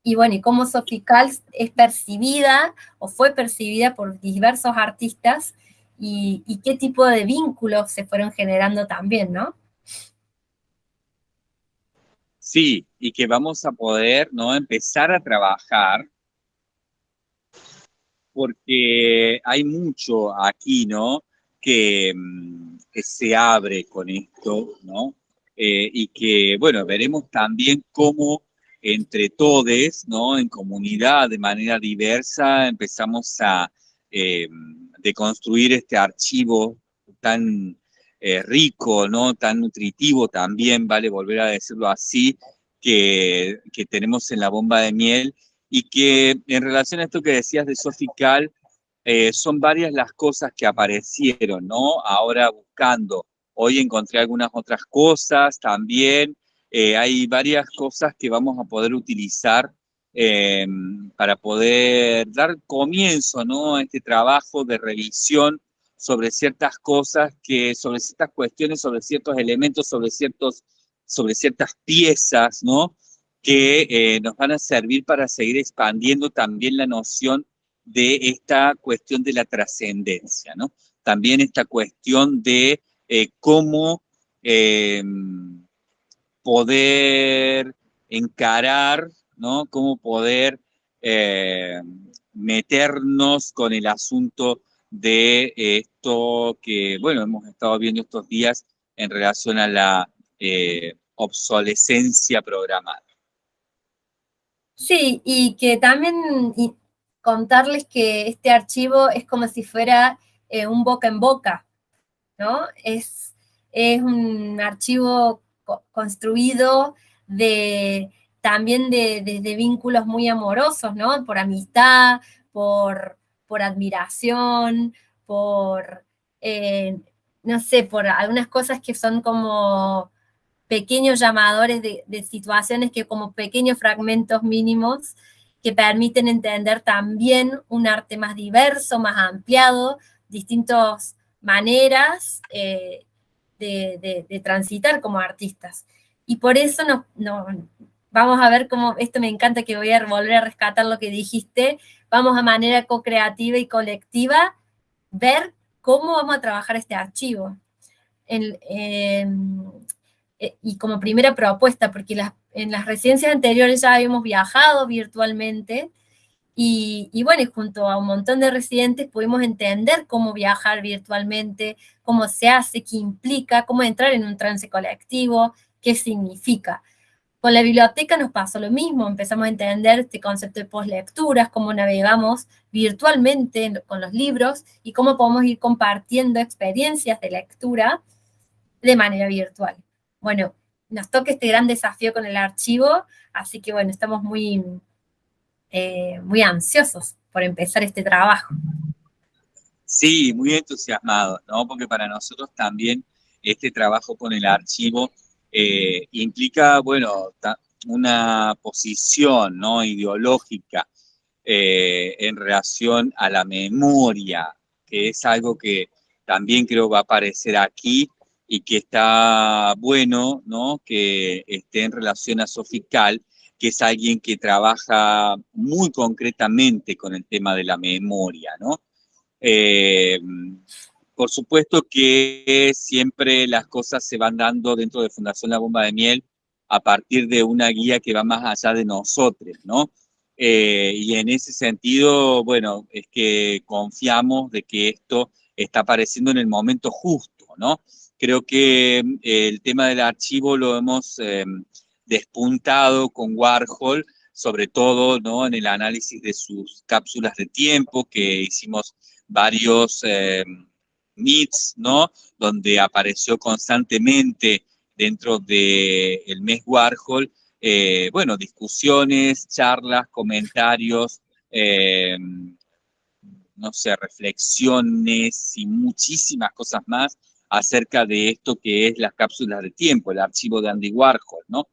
Y bueno, y cómo Sofical es percibida o fue percibida por diversos artistas y, qué tipo de vínculos se fueron generando también, ¿no? Sí, y que vamos a poder ¿no? empezar a trabajar porque hay mucho aquí, ¿no? Que, mm, que se abre con esto, ¿no? Eh, y que, bueno, veremos también cómo entre todos, ¿no? En comunidad, de manera diversa, empezamos a eh, deconstruir este archivo tan eh, rico, ¿no? Tan nutritivo también, vale volver a decirlo así, que, que, tenemos en la bomba de miel y que en relación a esto que decías de Sofical, eh, son varias las cosas que aparecieron, ¿no? Ahora buscando. Hoy encontré algunas otras cosas también, eh, hay varias cosas que vamos a poder utilizar eh, para poder dar comienzo ¿no? a este trabajo de revisión sobre ciertas cosas, que, sobre ciertas cuestiones, sobre ciertos elementos, sobre, ciertos, sobre ciertas piezas, ¿no? que eh, nos van a servir para seguir expandiendo también la noción de esta cuestión de la trascendencia, ¿no? También esta cuestión de cómo poder encarar, ¿no? Cómo poder eh, meternos con el asunto de esto que, bueno, hemos estado viendo estos días en relación a la eh, obsolescencia programada. Sí, y que también contarles que este archivo es como si fuera eh, un boca en boca, ¿no? Es, es un archivo construido de también de, vínculos muy amorosos, ¿no? Por amistad, por, por admiración, por, eh, no sé, por algunas cosas que son como pequeños llamadores de, situaciones que como pequeños fragmentos mínimos que permiten entender también un arte más diverso, más ampliado, distintas maneras eh, de, transitar como artistas. Y por eso no, vamos a ver cómo, esto me encanta que voy a volver a rescatar lo que dijiste, vamos a manera co-creativa y colectiva ver cómo vamos a trabajar este archivo. Eh, y como primera propuesta, porque en las residencias anteriores ya habíamos viajado virtualmente, y, bueno, junto a un montón de residentes pudimos entender cómo viajar virtualmente, cómo se hace, qué implica, cómo entrar en un trance colectivo, qué significa. Con la biblioteca nos pasó lo mismo, empezamos a entender este concepto de postlecturas, cómo navegamos virtualmente con los libros y cómo podemos ir compartiendo experiencias de lectura de manera virtual. Bueno, nos toca este gran desafío con el archivo, así que bueno, estamos muy, eh, muy ansiosos por empezar este trabajo. Sí, muy entusiasmados, ¿no? Porque para nosotros también este trabajo con el archivo eh, implica, bueno, una posición ¿no? ideológica eh, en relación a la memoria, que es algo que también creo va a aparecer aquí y que está bueno, ¿no? Que esté en relación a Sofical, que es alguien que trabaja muy concretamente con el tema de la memoria, ¿no? Eh, por supuesto que siempre las cosas se van dando dentro de Fundación La Bomba de Miel a partir de una guía que va más allá de nosotros, ¿no? Eh, y en ese sentido, bueno, es que confiamos de que esto está apareciendo en el momento justo, ¿no? Creo que eh, el tema del archivo lo hemos despuntado con Warhol, sobre todo ¿no? en el análisis de sus cápsulas de tiempo, que hicimos varios eh, meets, ¿no? donde apareció constantemente dentro del mes Warhol, eh, bueno, discusiones, charlas, comentarios, eh, no sé, reflexiones y muchísimas cosas más acerca de esto que es las cápsulas de tiempo, el archivo de Andy Warhol, ¿no?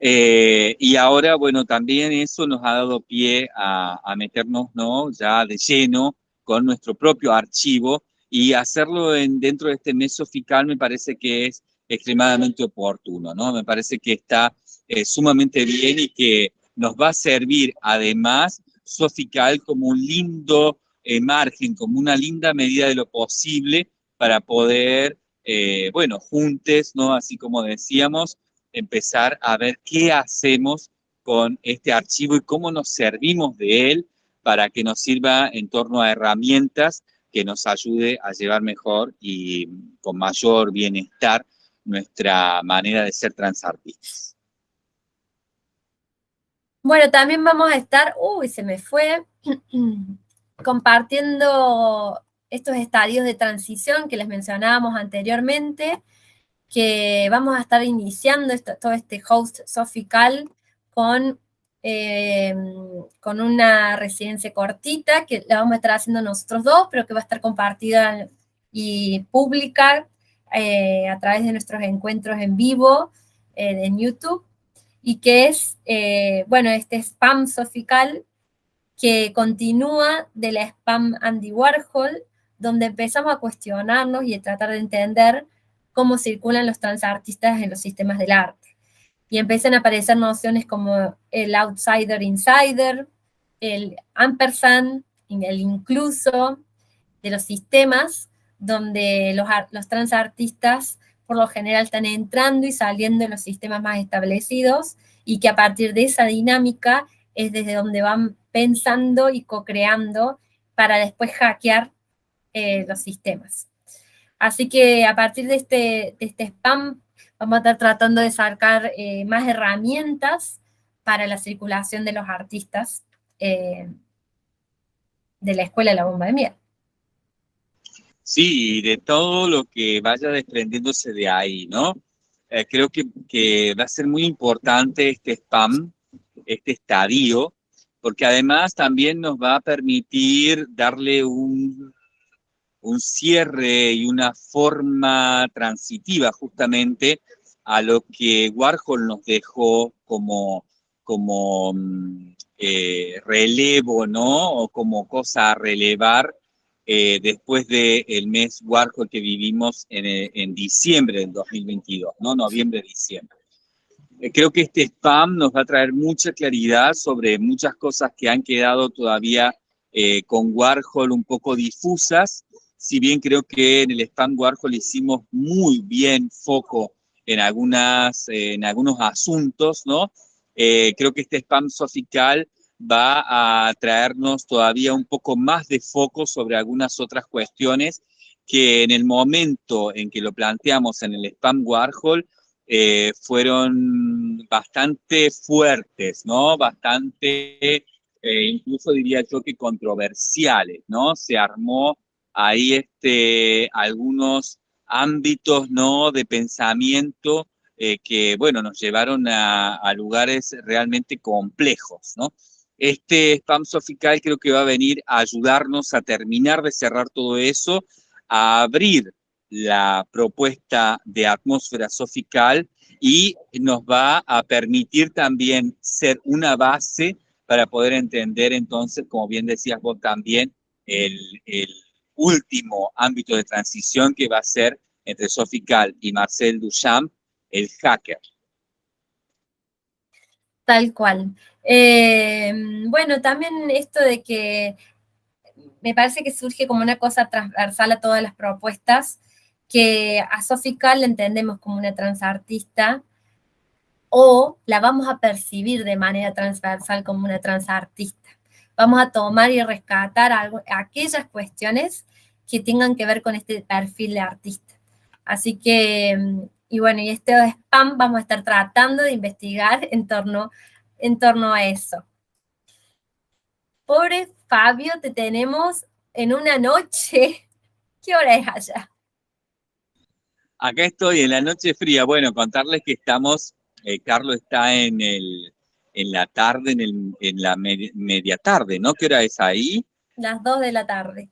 Eh, y ahora, bueno, también eso nos ha dado pie a, a, meternos, ¿no? Ya de lleno con nuestro propio archivo y hacerlo en, dentro de este mes sofical me parece que es extremadamente oportuno, ¿no? Me parece que está eh, sumamente bien y que nos va a servir además sofical como un lindo eh, margen, como una linda medida de lo posible para poder, eh, bueno, juntos, ¿no? Así como decíamos, empezar a ver qué hacemos con este archivo y cómo nos servimos de él para que nos sirva en torno a herramientas que nos ayude a llevar mejor y con mayor bienestar nuestra manera de ser transartistas. Bueno, también vamos a estar, uy, se me fue, compartiendo estos estadios de transición que les mencionábamos anteriormente, que vamos a estar iniciando todo este host sofical con eh, con una residencia cortita que la vamos a estar haciendo nosotros dos, pero que va a estar compartida y pública eh, a través de nuestros encuentros en vivo eh, en YouTube, y que es, bueno, este spam sofical que continúa de la spam Andy Warhol, donde empezamos a cuestionarnos y a tratar de entender cómo circulan los transartistas en los sistemas del arte y empiezan a aparecer nociones como el outsider insider, el ampersand, el incluso de los sistemas, donde los, los transartistas por lo general están entrando y saliendo de los sistemas más establecidos y que a partir de esa dinámica es desde donde van pensando y co-creando para después hackear eh, los sistemas. Así que a partir de este, de este spam Vamos a estar tratando de sacar eh, más herramientas para la circulación de los artistas eh, de la Escuela de la Bomba de Miel. Sí, de todo lo que vaya desprendiéndose de ahí, ¿no? Eh, creo que, va a ser muy importante este spam, este estadio, porque además también nos va a permitir darle un un cierre y una forma transitiva justamente a lo que Warhol nos dejó como, como mm, eh, relevo, ¿no? O como cosa a relevar eh, después del mes Warhol que vivimos en, eh, en, diciembre del 2022, ¿no? Noviembre-diciembre. creo que este spam nos va a traer mucha claridad sobre muchas cosas que han quedado todavía con Warhol un poco difusas, si bien creo que en el spam Warhol hicimos muy bien foco en, algunas, en algunos asuntos, ¿no? Eh, creo que este spam sofical va a traernos todavía un poco más de foco sobre algunas otras cuestiones que en el momento en que lo planteamos en el spam Warhol eh, fueron bastante fuertes, ¿no? Bastante, eh, incluso diría yo que controversiales, ¿no? Se armó hay este, algunos ámbitos ¿no? de pensamiento eh, que, bueno, nos llevaron a, lugares realmente complejos, ¿no? Este spam sofical creo que va a venir a ayudarnos a terminar de cerrar todo eso, a abrir la propuesta de atmósfera sofical y nos va a permitir también ser una base para poder entender entonces, como bien decías vos también, el, el último ámbito de transición que va a ser entre Sofical y Marcel Duchamp, el hacker. Tal cual. Eh, bueno, también esto de que me parece que surge como una cosa transversal a todas las propuestas, que a Sofical la entendemos como una transartista, o la vamos a percibir de manera transversal como una transartista. Vamos a tomar y rescatar aquellas cuestiones que tengan que ver con este perfil de artista. Así que, y bueno, y este spam vamos a estar tratando de investigar en torno, en torno a eso. Pobre Fabio, te tenemos en una noche. ¿Qué hora es allá? Acá estoy en la noche fría. Bueno, contarles que estamos, eh, Carlos está en, el, en la tarde, en, el, en la media tarde, ¿no? ¿Qué hora es ahí? Las 2 de la tarde.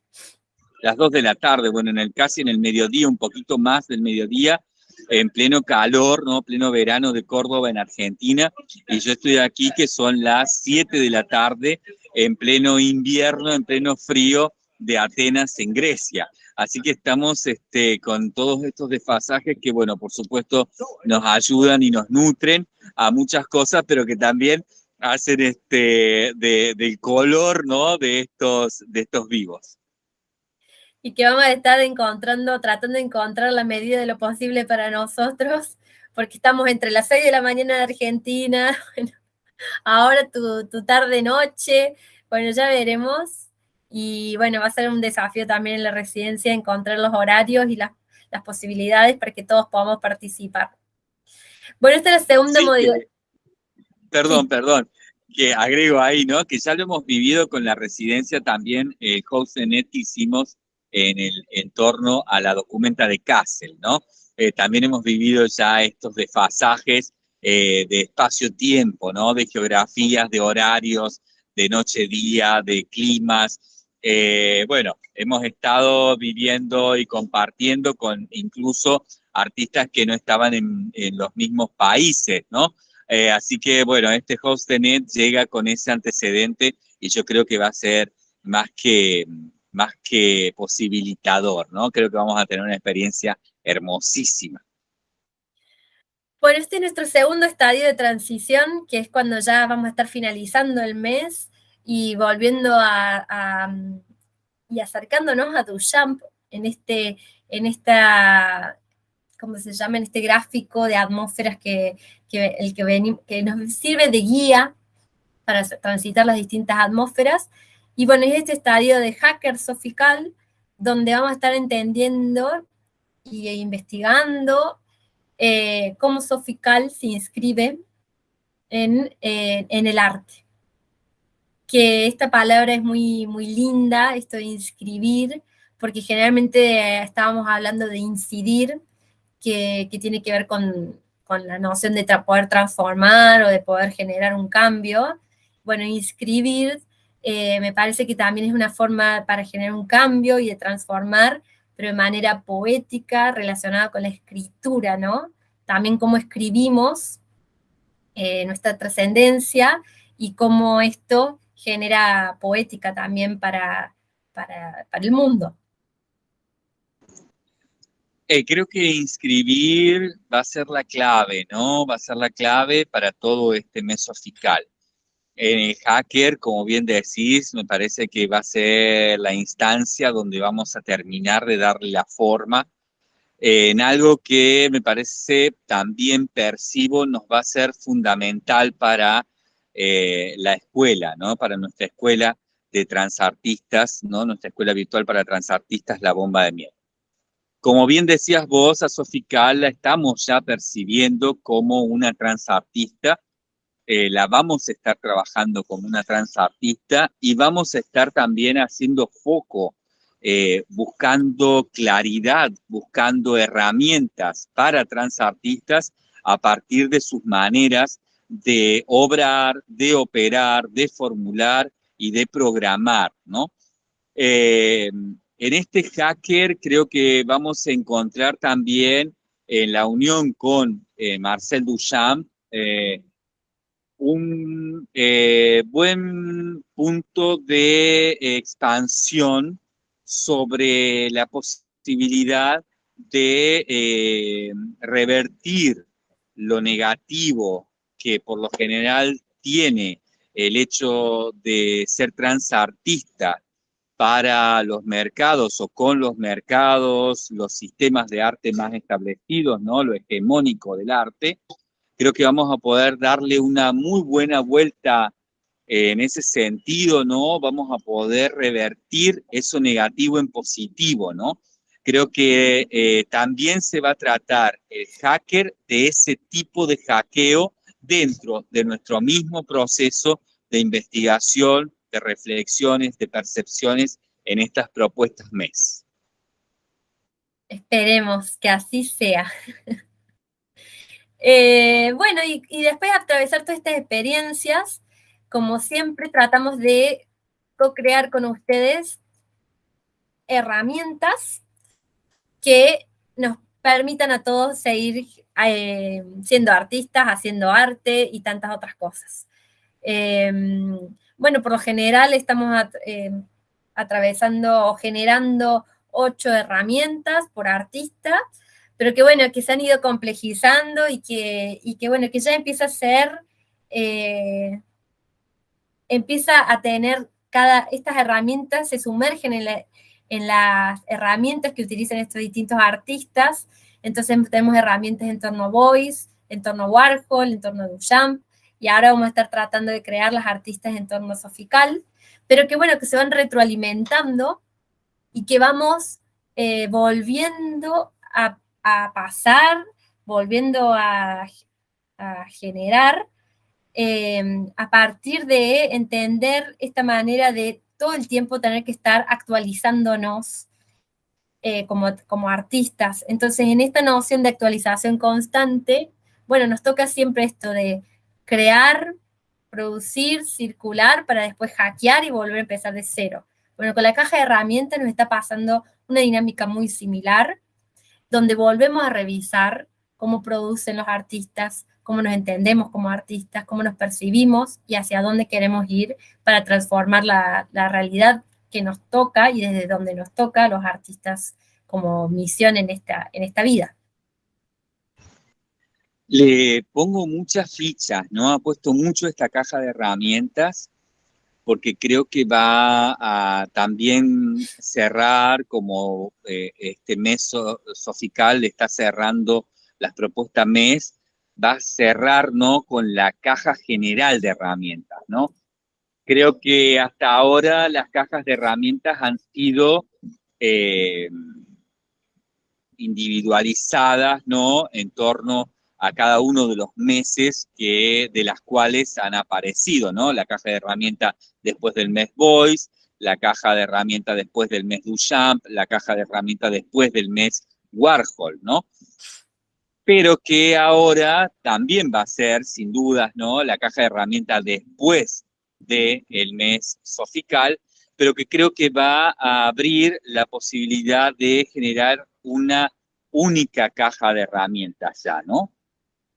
Las 2 de la tarde, bueno, en el casi en el mediodía, un poquito más del mediodía, en pleno calor, ¿no? Pleno verano de Córdoba en Argentina, y yo estoy aquí que son las 7 de la tarde, en pleno invierno, en pleno frío de Atenas en Grecia. Así que estamos este, con todos estos desfasajes que, bueno, por supuesto nos ayudan y nos nutren a muchas cosas, pero que también hacen este, del color, ¿no? De estos, de estos vivos y que vamos a estar encontrando, tratando de encontrar la medida de lo posible para nosotros, porque estamos entre las 6 de la mañana en Argentina, ahora tu, tu tarde-noche, bueno, ya veremos. Y bueno, va a ser un desafío también en la residencia encontrar los horarios y las, las posibilidades para que todos podamos participar. Bueno, esta es la segunda modalidad. Perdón, perdón, que agrego ahí, ¿no? Que ya lo hemos vivido con la residencia también, eh, Net hicimos en el entorno a la documenta de Kassel, ¿no? Eh, también hemos vivido ya estos desfasajes eh, de espacio-tiempo, ¿no? De geografías, de horarios, de noche-día, de climas. Eh, bueno, hemos estado viviendo y compartiendo con incluso artistas que no estaban en, los mismos países, ¿no? así que, bueno, este HostNet llega con ese antecedente y yo creo que va a ser más que más que posibilitador, ¿no? Creo que vamos a tener una experiencia hermosísima. Bueno, este es nuestro segundo estadio de transición, que es cuando ya vamos a estar finalizando el mes y volviendo a, y acercándonos a Duchamp en este, en esta, ¿cómo se llama? En este gráfico de atmósferas que, el que, que nos sirve de guía para transitar las distintas atmósferas y bueno, es este estadio de hacker sofical, donde vamos a estar entendiendo e investigando eh, cómo sofical se inscribe en, eh, en, el arte. Que esta palabra es muy, muy linda, esto de inscribir, porque generalmente estábamos hablando de incidir, que, que tiene que ver con, con la noción de poder transformar o de poder generar un cambio. Bueno, inscribir eh, me parece que también es una forma para generar un cambio y de transformar, pero de manera poética, relacionada con la escritura, ¿no? También cómo escribimos eh, nuestra trascendencia y cómo esto genera poética también para, para, el mundo. Eh, creo que inscribir va a ser la clave, ¿no? Va a ser la clave para todo este mesofical. En el hacker, como bien decís, me parece que va a ser la instancia donde vamos a terminar de darle la forma en algo que me parece también percibo nos va a ser fundamental para eh, la escuela, ¿no? Para nuestra escuela de transartistas, ¿no? Nuestra escuela virtual para transartistas, La Bomba de Miel. Como bien decías vos, a Sofical la estamos ya percibiendo como una transartista eh, la vamos a estar trabajando como una transartista y vamos a estar también haciendo foco, eh, buscando claridad, buscando herramientas para transartistas a partir de sus maneras de obrar, de operar, de formular y de programar, ¿no? Eh, en este hacker creo que vamos a encontrar también en la unión con Marcel Duchamp, un eh, buen punto de expansión sobre la posibilidad de eh, revertir lo negativo que por lo general tiene el hecho de ser transartista para los mercados o con los mercados, los sistemas de arte más establecidos, ¿no? lo hegemónico del arte, creo que vamos a poder darle una muy buena vuelta eh, en ese sentido, ¿no? Vamos a poder revertir eso negativo en positivo, ¿no? Creo que eh, también se va a tratar el hacker de ese tipo de hackeo dentro de nuestro mismo proceso de investigación, de reflexiones, de percepciones en estas propuestas MES. Esperemos que así sea. Eh, bueno, y, después de atravesar todas estas experiencias, como siempre tratamos de co-crear con ustedes herramientas que nos permitan a todos seguir eh, siendo artistas, haciendo arte y tantas otras cosas. Em, bueno, por lo general estamos atravesando o generando ocho herramientas por artista, pero que bueno, que se han ido complejizando y que, y que bueno, que ya empieza a ser, eh, empieza a tener cada, estas herramientas se sumergen en, las herramientas que utilizan estos distintos artistas, entonces tenemos herramientas en torno a Voice, en torno a Warhol, en torno a Duchamp, y ahora vamos a estar tratando de crear las artistas en torno a Sofical, pero que bueno, que se van retroalimentando y que vamos eh, volviendo a, pasar, volviendo a, generar, eh, a partir de entender esta manera de todo el tiempo tener que estar actualizándonos eh, como, como artistas. Entonces, en esta noción de actualización constante, bueno, nos toca siempre esto de crear, producir, circular, para después hackear y volver a empezar de cero. Bueno, con la caja de herramientas nos está pasando una dinámica muy similar, donde volvemos a revisar cómo producen los artistas, cómo nos entendemos como artistas, cómo nos percibimos y hacia dónde queremos ir para transformar la, la realidad que nos toca y desde donde nos toca a los artistas como misión en esta, en esta vida. Le pongo muchas fichas, ¿no? Ha puesto mucho esta caja de herramientas porque creo que va a también cerrar, como eh, este mes sofical está cerrando las propuestas mes, va a cerrar, ¿no? Con la caja general de herramientas, ¿no? Creo que hasta ahora las cajas de herramientas han sido eh, individualizadas, ¿no? En torno a cada uno de los meses que, de las cuales han aparecido, ¿no? La caja de herramientas después del mes Voice, la caja de herramientas después del mes Duchamp, la caja de herramientas después del mes Warhol, ¿no? Pero que ahora también va a ser, sin dudas, ¿no? La caja de herramientas después del mes Sofical, pero que creo que va a abrir la posibilidad de generar una única caja de herramientas ya, ¿no?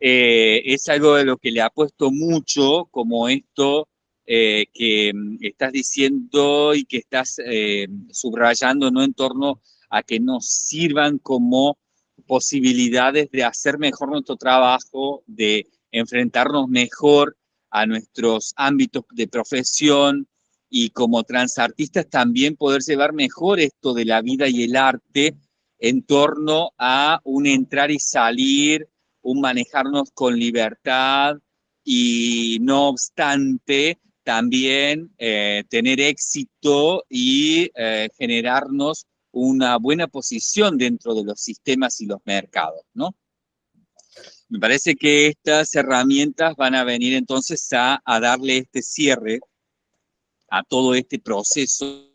Eh, es algo de lo que le ha puesto mucho, como esto eh, que mm, estás diciendo y que estás eh, subrayando, ¿no? En torno a que nos sirvan como posibilidades de hacer mejor nuestro trabajo, de enfrentarnos mejor a nuestros ámbitos de profesión y como transartistas también poder llevar mejor esto de la vida y el arte en torno a un entrar y salir un manejarnos con libertad y no obstante también eh, tener éxito y eh, generarnos una buena posición dentro de los sistemas y los mercados, ¿no? Me parece que estas herramientas van a venir entonces a, a darle este cierre a todo este proceso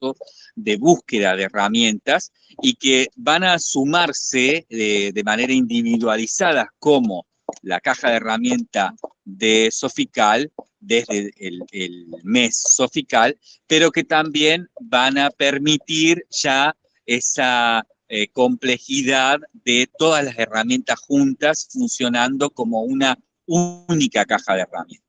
de búsqueda de herramientas y que van a sumarse de, manera individualizada como la caja de herramientas de Sofical desde el, mes Sofical, pero que también van a permitir ya esa eh, complejidad de todas las herramientas juntas funcionando como una única caja de herramientas.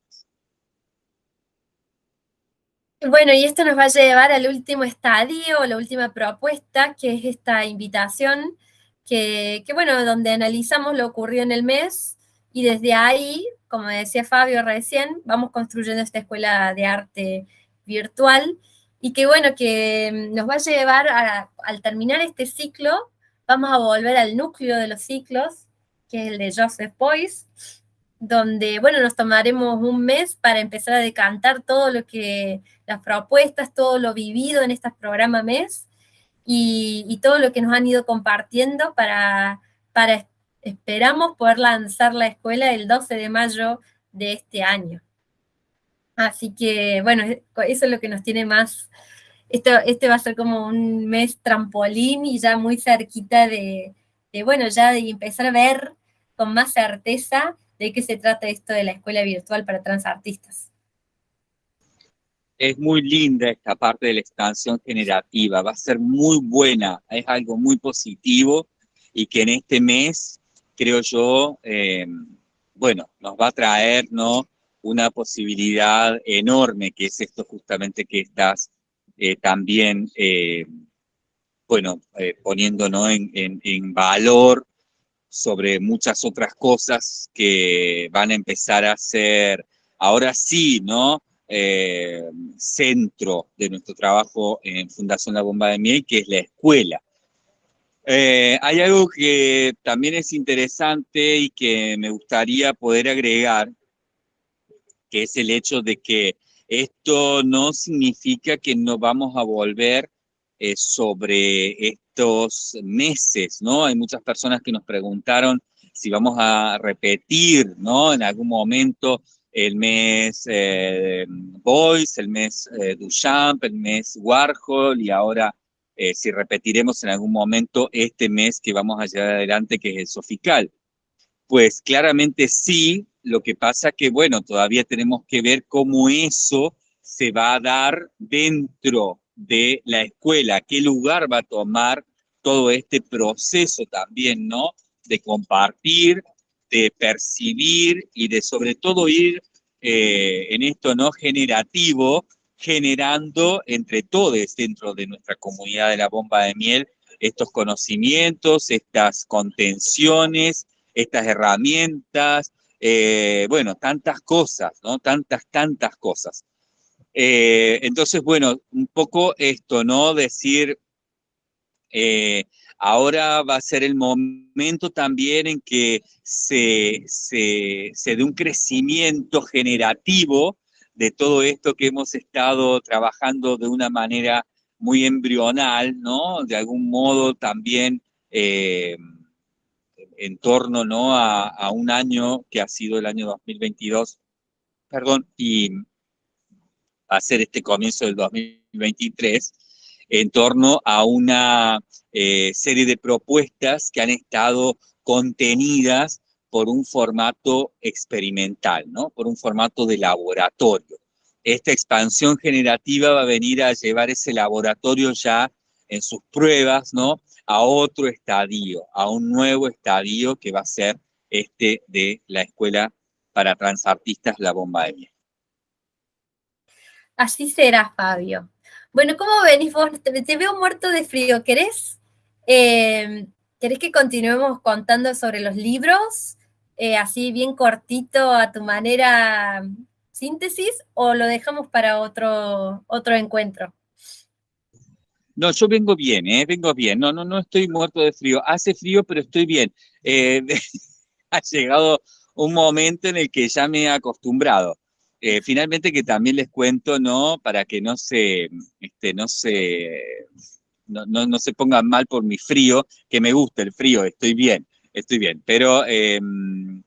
Bueno, y esto nos va a llevar al último estadio, la última propuesta, que es esta invitación, que, bueno, donde analizamos lo ocurrido en el mes y desde ahí, como decía Fabio recién, vamos construyendo esta escuela de arte virtual y que bueno, que nos va a llevar a, al terminar este ciclo, vamos a volver al núcleo de los ciclos, que es el de Joseph Boyce, donde, bueno, nos tomaremos un mes para empezar a decantar todo lo que, las propuestas, todo lo vivido en este programa mes y, todo lo que nos han ido compartiendo para, para, esperamos poder lanzar la escuela el 12 de mayo de este año. Así que, bueno, eso es lo que nos tiene más, esto, este va a ser como un mes trampolín y ya muy cerquita de, de bueno, ya de empezar a ver con más certeza de qué se trata esto de la escuela virtual para transartistas. es muy linda esta parte de la expansión generativa, va a ser muy buena, es algo muy positivo y que en este mes, creo yo, eh, bueno, nos va a traer una posibilidad enorme, que es esto justamente que estás eh, también, eh, bueno, poniendo en, en valor sobre muchas otras cosas que van a empezar a ser, ahora sí, ¿no? Eh, centro de nuestro trabajo en Fundación La Bomba de Miel, que es la escuela. Eh, hay algo que también es interesante y que me gustaría poder agregar, que es el hecho de que esto no significa que no vamos a volver eh, sobre estos meses, ¿no? Hay muchas personas que nos preguntaron si vamos a repetir, ¿no? En algún momento el mes eh, Boyce, el mes eh, Duchamp, el mes Warhol y ahora eh, si repetiremos en algún momento este mes que vamos a llevar adelante que es el Sofical. Pues claramente sí, lo que pasa que bueno, todavía tenemos que ver cómo eso se va a dar dentro de la escuela, qué lugar va a tomar todo este proceso también, ¿no? De compartir, de percibir y de sobre todo ir eh, en esto no generativo, generando entre todos dentro de nuestra comunidad de la bomba de miel estos conocimientos, estas contenciones, estas herramientas, eh, bueno, tantas cosas, ¿no? Tantas, tantas cosas. Eh, entonces, bueno, un poco esto, ¿no? Decir, Ahora va a ser el momento también en que se, se, dé un crecimiento generativo de todo esto que hemos estado trabajando de una manera muy embrional, ¿no? De algún modo también eh, en torno, ¿no? A, a, un año que ha sido el año 2022, perdón, y a ser este comienzo del 2023, en torno a una eh, serie de propuestas que han estado contenidas por un formato experimental, ¿no? por un formato de laboratorio. Esta expansión generativa va a venir a llevar ese laboratorio ya en sus pruebas ¿no? a otro estadio, a un nuevo estadio que va a ser este de la Escuela para Transartistas La Bomba de Miel. Así será, Fabio. Bueno, ¿cómo venís vos? Te, veo muerto de frío. ¿Querés, eh, ¿Querés que continuemos contando sobre los libros? Eh, así bien cortito a tu manera síntesis o lo dejamos para otro, otro encuentro? No, yo vengo bien, ¿eh? Vengo bien. No, no, no estoy muerto de frío. Hace frío, pero estoy bien. Eh, ha llegado un momento en el que ya me he acostumbrado. Eh, finalmente que también les cuento, ¿no? Para que no se, este, no se, no, no, se pongan mal por mi frío, que me gusta el frío, estoy bien, estoy bien. Pero em,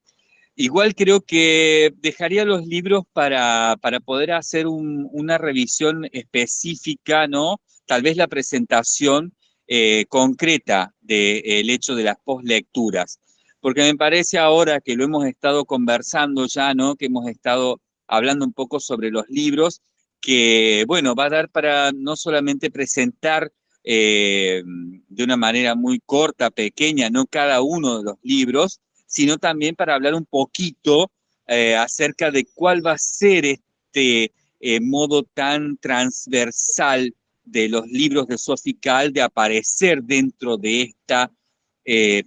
igual creo que dejaría los libros para, para poder hacer una revisión específica, ¿no? Tal vez la presentación eh, concreta del hecho de las postlecturas. Porque me parece ahora que lo hemos estado conversando ya, ¿no? Que hemos estado hablando un poco sobre los libros, que, bueno, va a dar para no solamente presentar eh, de una manera muy corta, pequeña, no cada uno de los libros, sino también para hablar un poquito eh, acerca de cuál va a ser este eh, modo tan transversal de los libros de Sofical de aparecer dentro de esta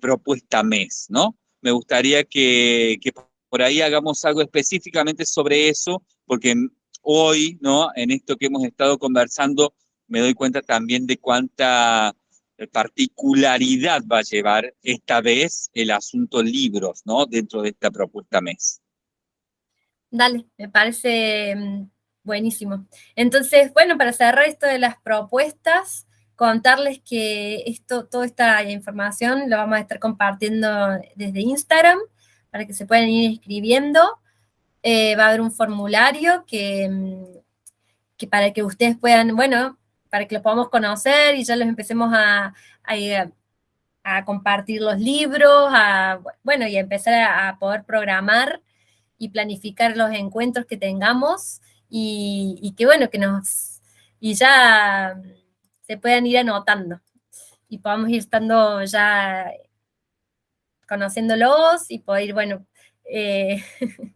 propuesta mes, ¿no? Me gustaría que, que por ahí hagamos algo específicamente sobre eso, porque hoy, ¿no? En esto que hemos estado conversando, me doy cuenta también de cuánta particularidad va a llevar esta vez el asunto libros, ¿no? Dentro de esta propuesta mes. Dale, me parece mm, buenísimo. Entonces, bueno, para cerrar esto de las propuestas, contarles que esto, toda esta información lo vamos a estar compartiendo desde Instagram, para que se puedan ir escribiendo. Eh, va a haber un formulario mm, que, para que ustedes puedan, bueno, para que los podamos conocer y ya los empecemos a, a, compartir los libros, bueno, y a empezar a, poder programar y planificar los encuentros que tengamos y, que bueno, que nos, y ya se puedan ir anotando y podamos ir estando ya conociéndolos y poder, bueno, eh,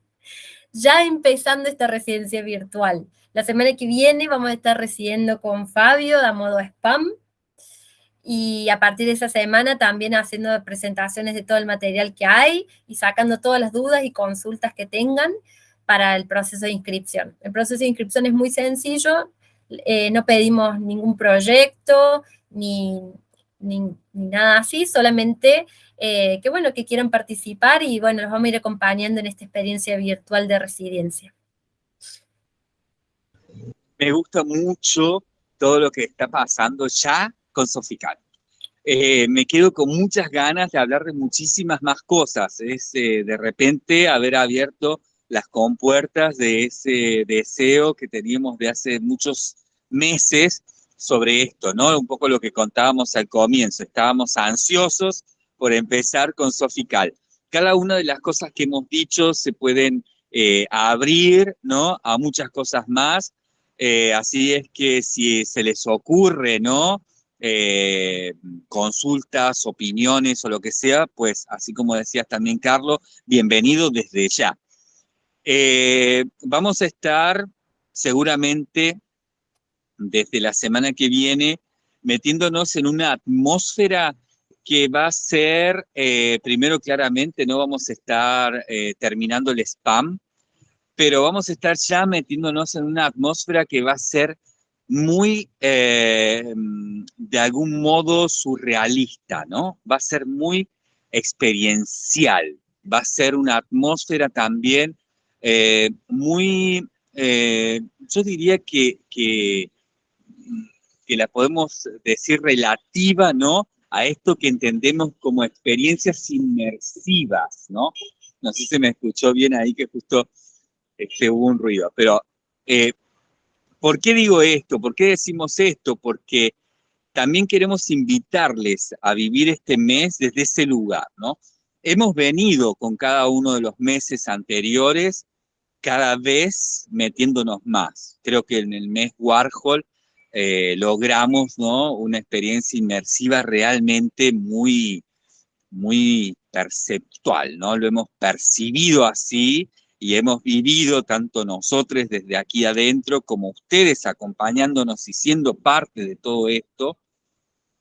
ya empezando esta residencia virtual. La semana que viene vamos a estar residiendo con Fabio a modo spam, y a partir de esa semana también haciendo presentaciones de todo el material que hay y sacando todas las dudas y consultas que tengan para el proceso de inscripción. El proceso de inscripción es muy sencillo, eh, no pedimos ningún proyecto ni, ni, nada así, solamente eh, que bueno, que quieran participar y bueno, los vamos a ir acompañando en esta experiencia virtual de residencia. Me gusta mucho todo lo que está pasando ya con Sofical. Eh, me quedo con muchas ganas de hablar de muchísimas más cosas. Es eh, de repente haber abierto las compuertas de ese deseo que teníamos de hace muchos meses sobre esto, ¿no? Un poco lo que contábamos al comienzo. Estábamos ansiosos por empezar con Sofical. Cada una de las cosas que hemos dicho se pueden eh, abrir, ¿no? A muchas cosas más. así es que si se les ocurre, ¿no? Eh, consultas, opiniones o lo que sea, pues así como decías también, Carlos, bienvenido desde ya. Eh, vamos a estar seguramente desde la semana que viene metiéndonos en una atmósfera que va a ser, eh, primero claramente no vamos a estar terminando el spam, pero vamos a estar ya metiéndonos en una atmósfera que va a ser muy, eh, de algún modo, surrealista, ¿no? Va a ser muy experiencial, va a ser una atmósfera también eh, muy, eh, yo diría que, que, que, la podemos decir relativa, ¿no? A esto que entendemos como experiencias inmersivas, ¿no? No sé si me escuchó bien ahí que justo este, hubo un ruido, pero ¿Por qué digo esto? ¿Por qué decimos esto? Porque también queremos invitarles a vivir este mes desde ese lugar, ¿no? Hemos venido con cada uno de los meses anteriores cada vez metiéndonos más. Creo que en el mes Warhol eh, logramos ¿no? una experiencia inmersiva realmente muy, muy perceptual, ¿no? Lo hemos percibido así y hemos vivido tanto nosotros desde aquí adentro como ustedes acompañándonos y siendo parte de todo esto,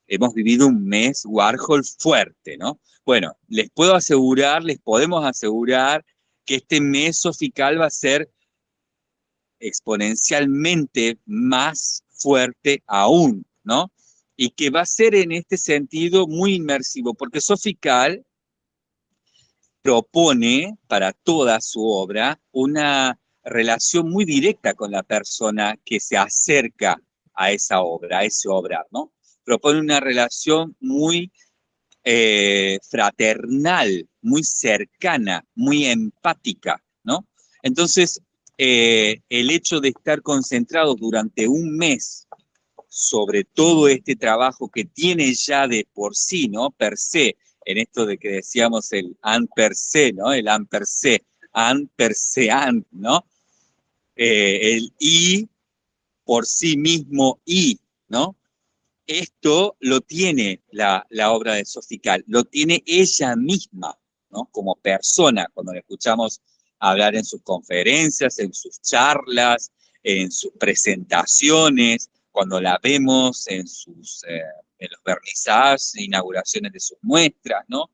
hemos vivido un mes Warhol fuerte, ¿no? Bueno, les puedo asegurar, les podemos asegurar que este mes sofical va a ser exponencialmente más fuerte aún, ¿no? Y que va a ser en este sentido muy inmersivo, porque sofical propone para toda su obra una relación muy directa con la persona que se acerca a esa obra, a ese obrar, ¿no? Propone una relación muy eh, fraternal, muy cercana, muy empática, ¿no? Entonces, eh, el hecho de estar concentrados durante un mes sobre todo este trabajo que tiene ya de por sí, ¿no? Per se, en esto de que decíamos el an per se, ¿no? El an per se, an per se an, ¿no? Eh, el i por sí mismo i, ¿no? Esto lo tiene la, la obra de Sofical, lo tiene ella misma, ¿no? Como persona, cuando la escuchamos hablar en sus conferencias, en sus charlas, en sus presentaciones, cuando la vemos en sus eh, en los vernizajes, inauguraciones de sus muestras, ¿no?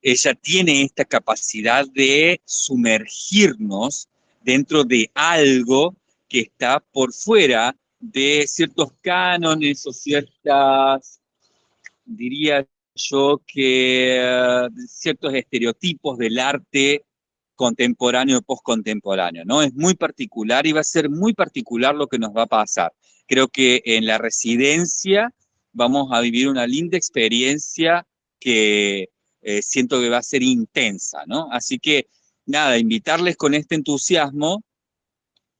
Ella tiene esta capacidad de sumergirnos dentro de algo que está por fuera de ciertos cánones o ciertas, diría yo que eh, ciertos estereotipos del arte contemporáneo postcontemporáneo, ¿no? Es muy particular y va a ser muy particular lo que nos va a pasar. Creo que en la residencia vamos a vivir una linda experiencia que eh, siento que va a ser intensa, ¿no? Así que, nada, invitarles con este entusiasmo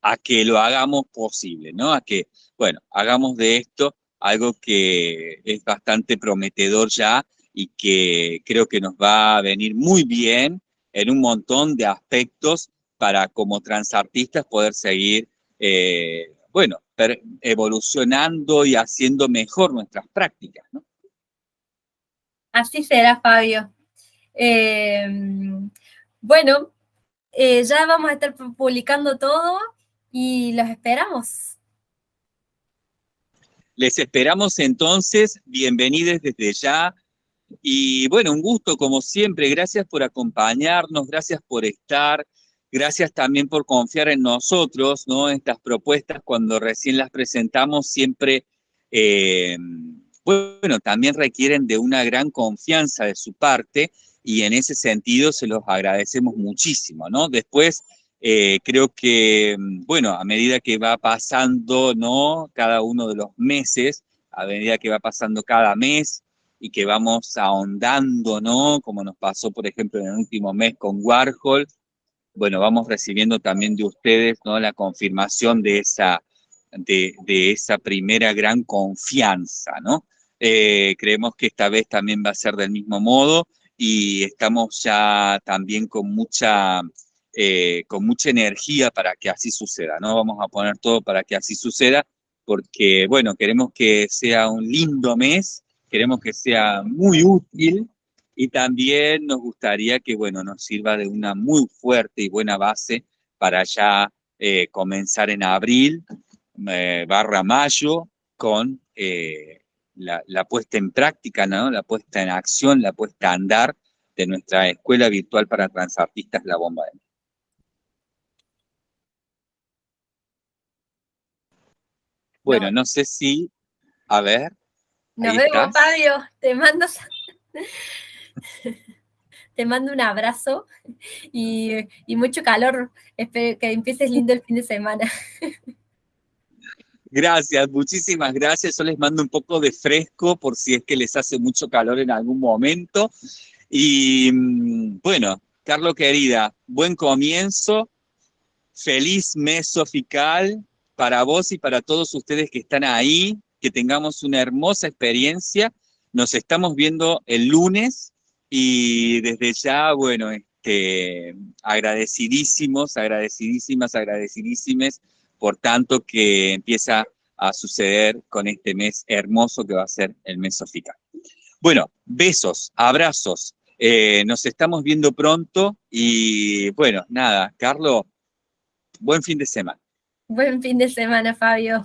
a que lo hagamos posible, ¿no? A que, bueno, hagamos de esto algo que es bastante prometedor ya y que creo que nos va a venir muy bien en un montón de aspectos para como transartistas poder seguir eh, bueno, evolucionando y haciendo mejor nuestras prácticas, ¿no? Así será, Fabio. Em, bueno, eh, ya vamos a estar publicando todo y los esperamos. Les esperamos entonces, bienvenidos desde ya. Y bueno, un gusto como siempre, gracias por acompañarnos, gracias por estar, gracias también por confiar en nosotros, ¿no? Estas propuestas cuando recién las presentamos siempre, eh, bueno, también requieren de una gran confianza de su parte y en ese sentido se los agradecemos muchísimo, ¿no? Después, eh, creo que, bueno, a medida que va pasando, ¿no? Cada uno de los meses, a medida que va pasando cada mes y que vamos ahondando, ¿no? Como nos pasó, por ejemplo, en el último mes con Warhol, bueno, vamos recibiendo también de ustedes, ¿no? La confirmación de esa, de, esa primera gran confianza, ¿no? Eh, creemos que esta vez también va a ser del mismo modo, y estamos ya también con mucha, eh, con mucha energía para que así suceda, ¿no? Vamos a poner todo para que así suceda, porque, bueno, queremos que sea un lindo mes, queremos que sea muy útil, y también nos gustaría que, bueno, nos sirva de una muy fuerte y buena base para ya eh, comenzar en abril, eh, barra mayo, con la, puesta en práctica, ¿no? la puesta en acción, la puesta a andar de nuestra escuela virtual para transartistas La Bomba de Bueno, no. sé si, a ver. Nos vemos, Fabio. Te mando, te mando un abrazo y, y mucho calor. Espero que empieces lindo el fin de semana. Gracias, muchísimas gracias. Yo les mando un poco de fresco por si es que les hace mucho calor en algún momento. Y mm, bueno, Carlos querida, buen comienzo. Feliz mes sofical para vos y para todos ustedes que están ahí. Que tengamos una hermosa experiencia. Nos estamos viendo el lunes y desde ya, bueno, este, agradecidísimos, agradecidísimas, agradecidísimas por tanto que empieza a suceder con este mes hermoso que va a ser el mes sofical. Bueno, besos, abrazos, eh, nos estamos viendo pronto y bueno, nada, Carlos, buen fin de semana. Buen fin de semana, Fabio.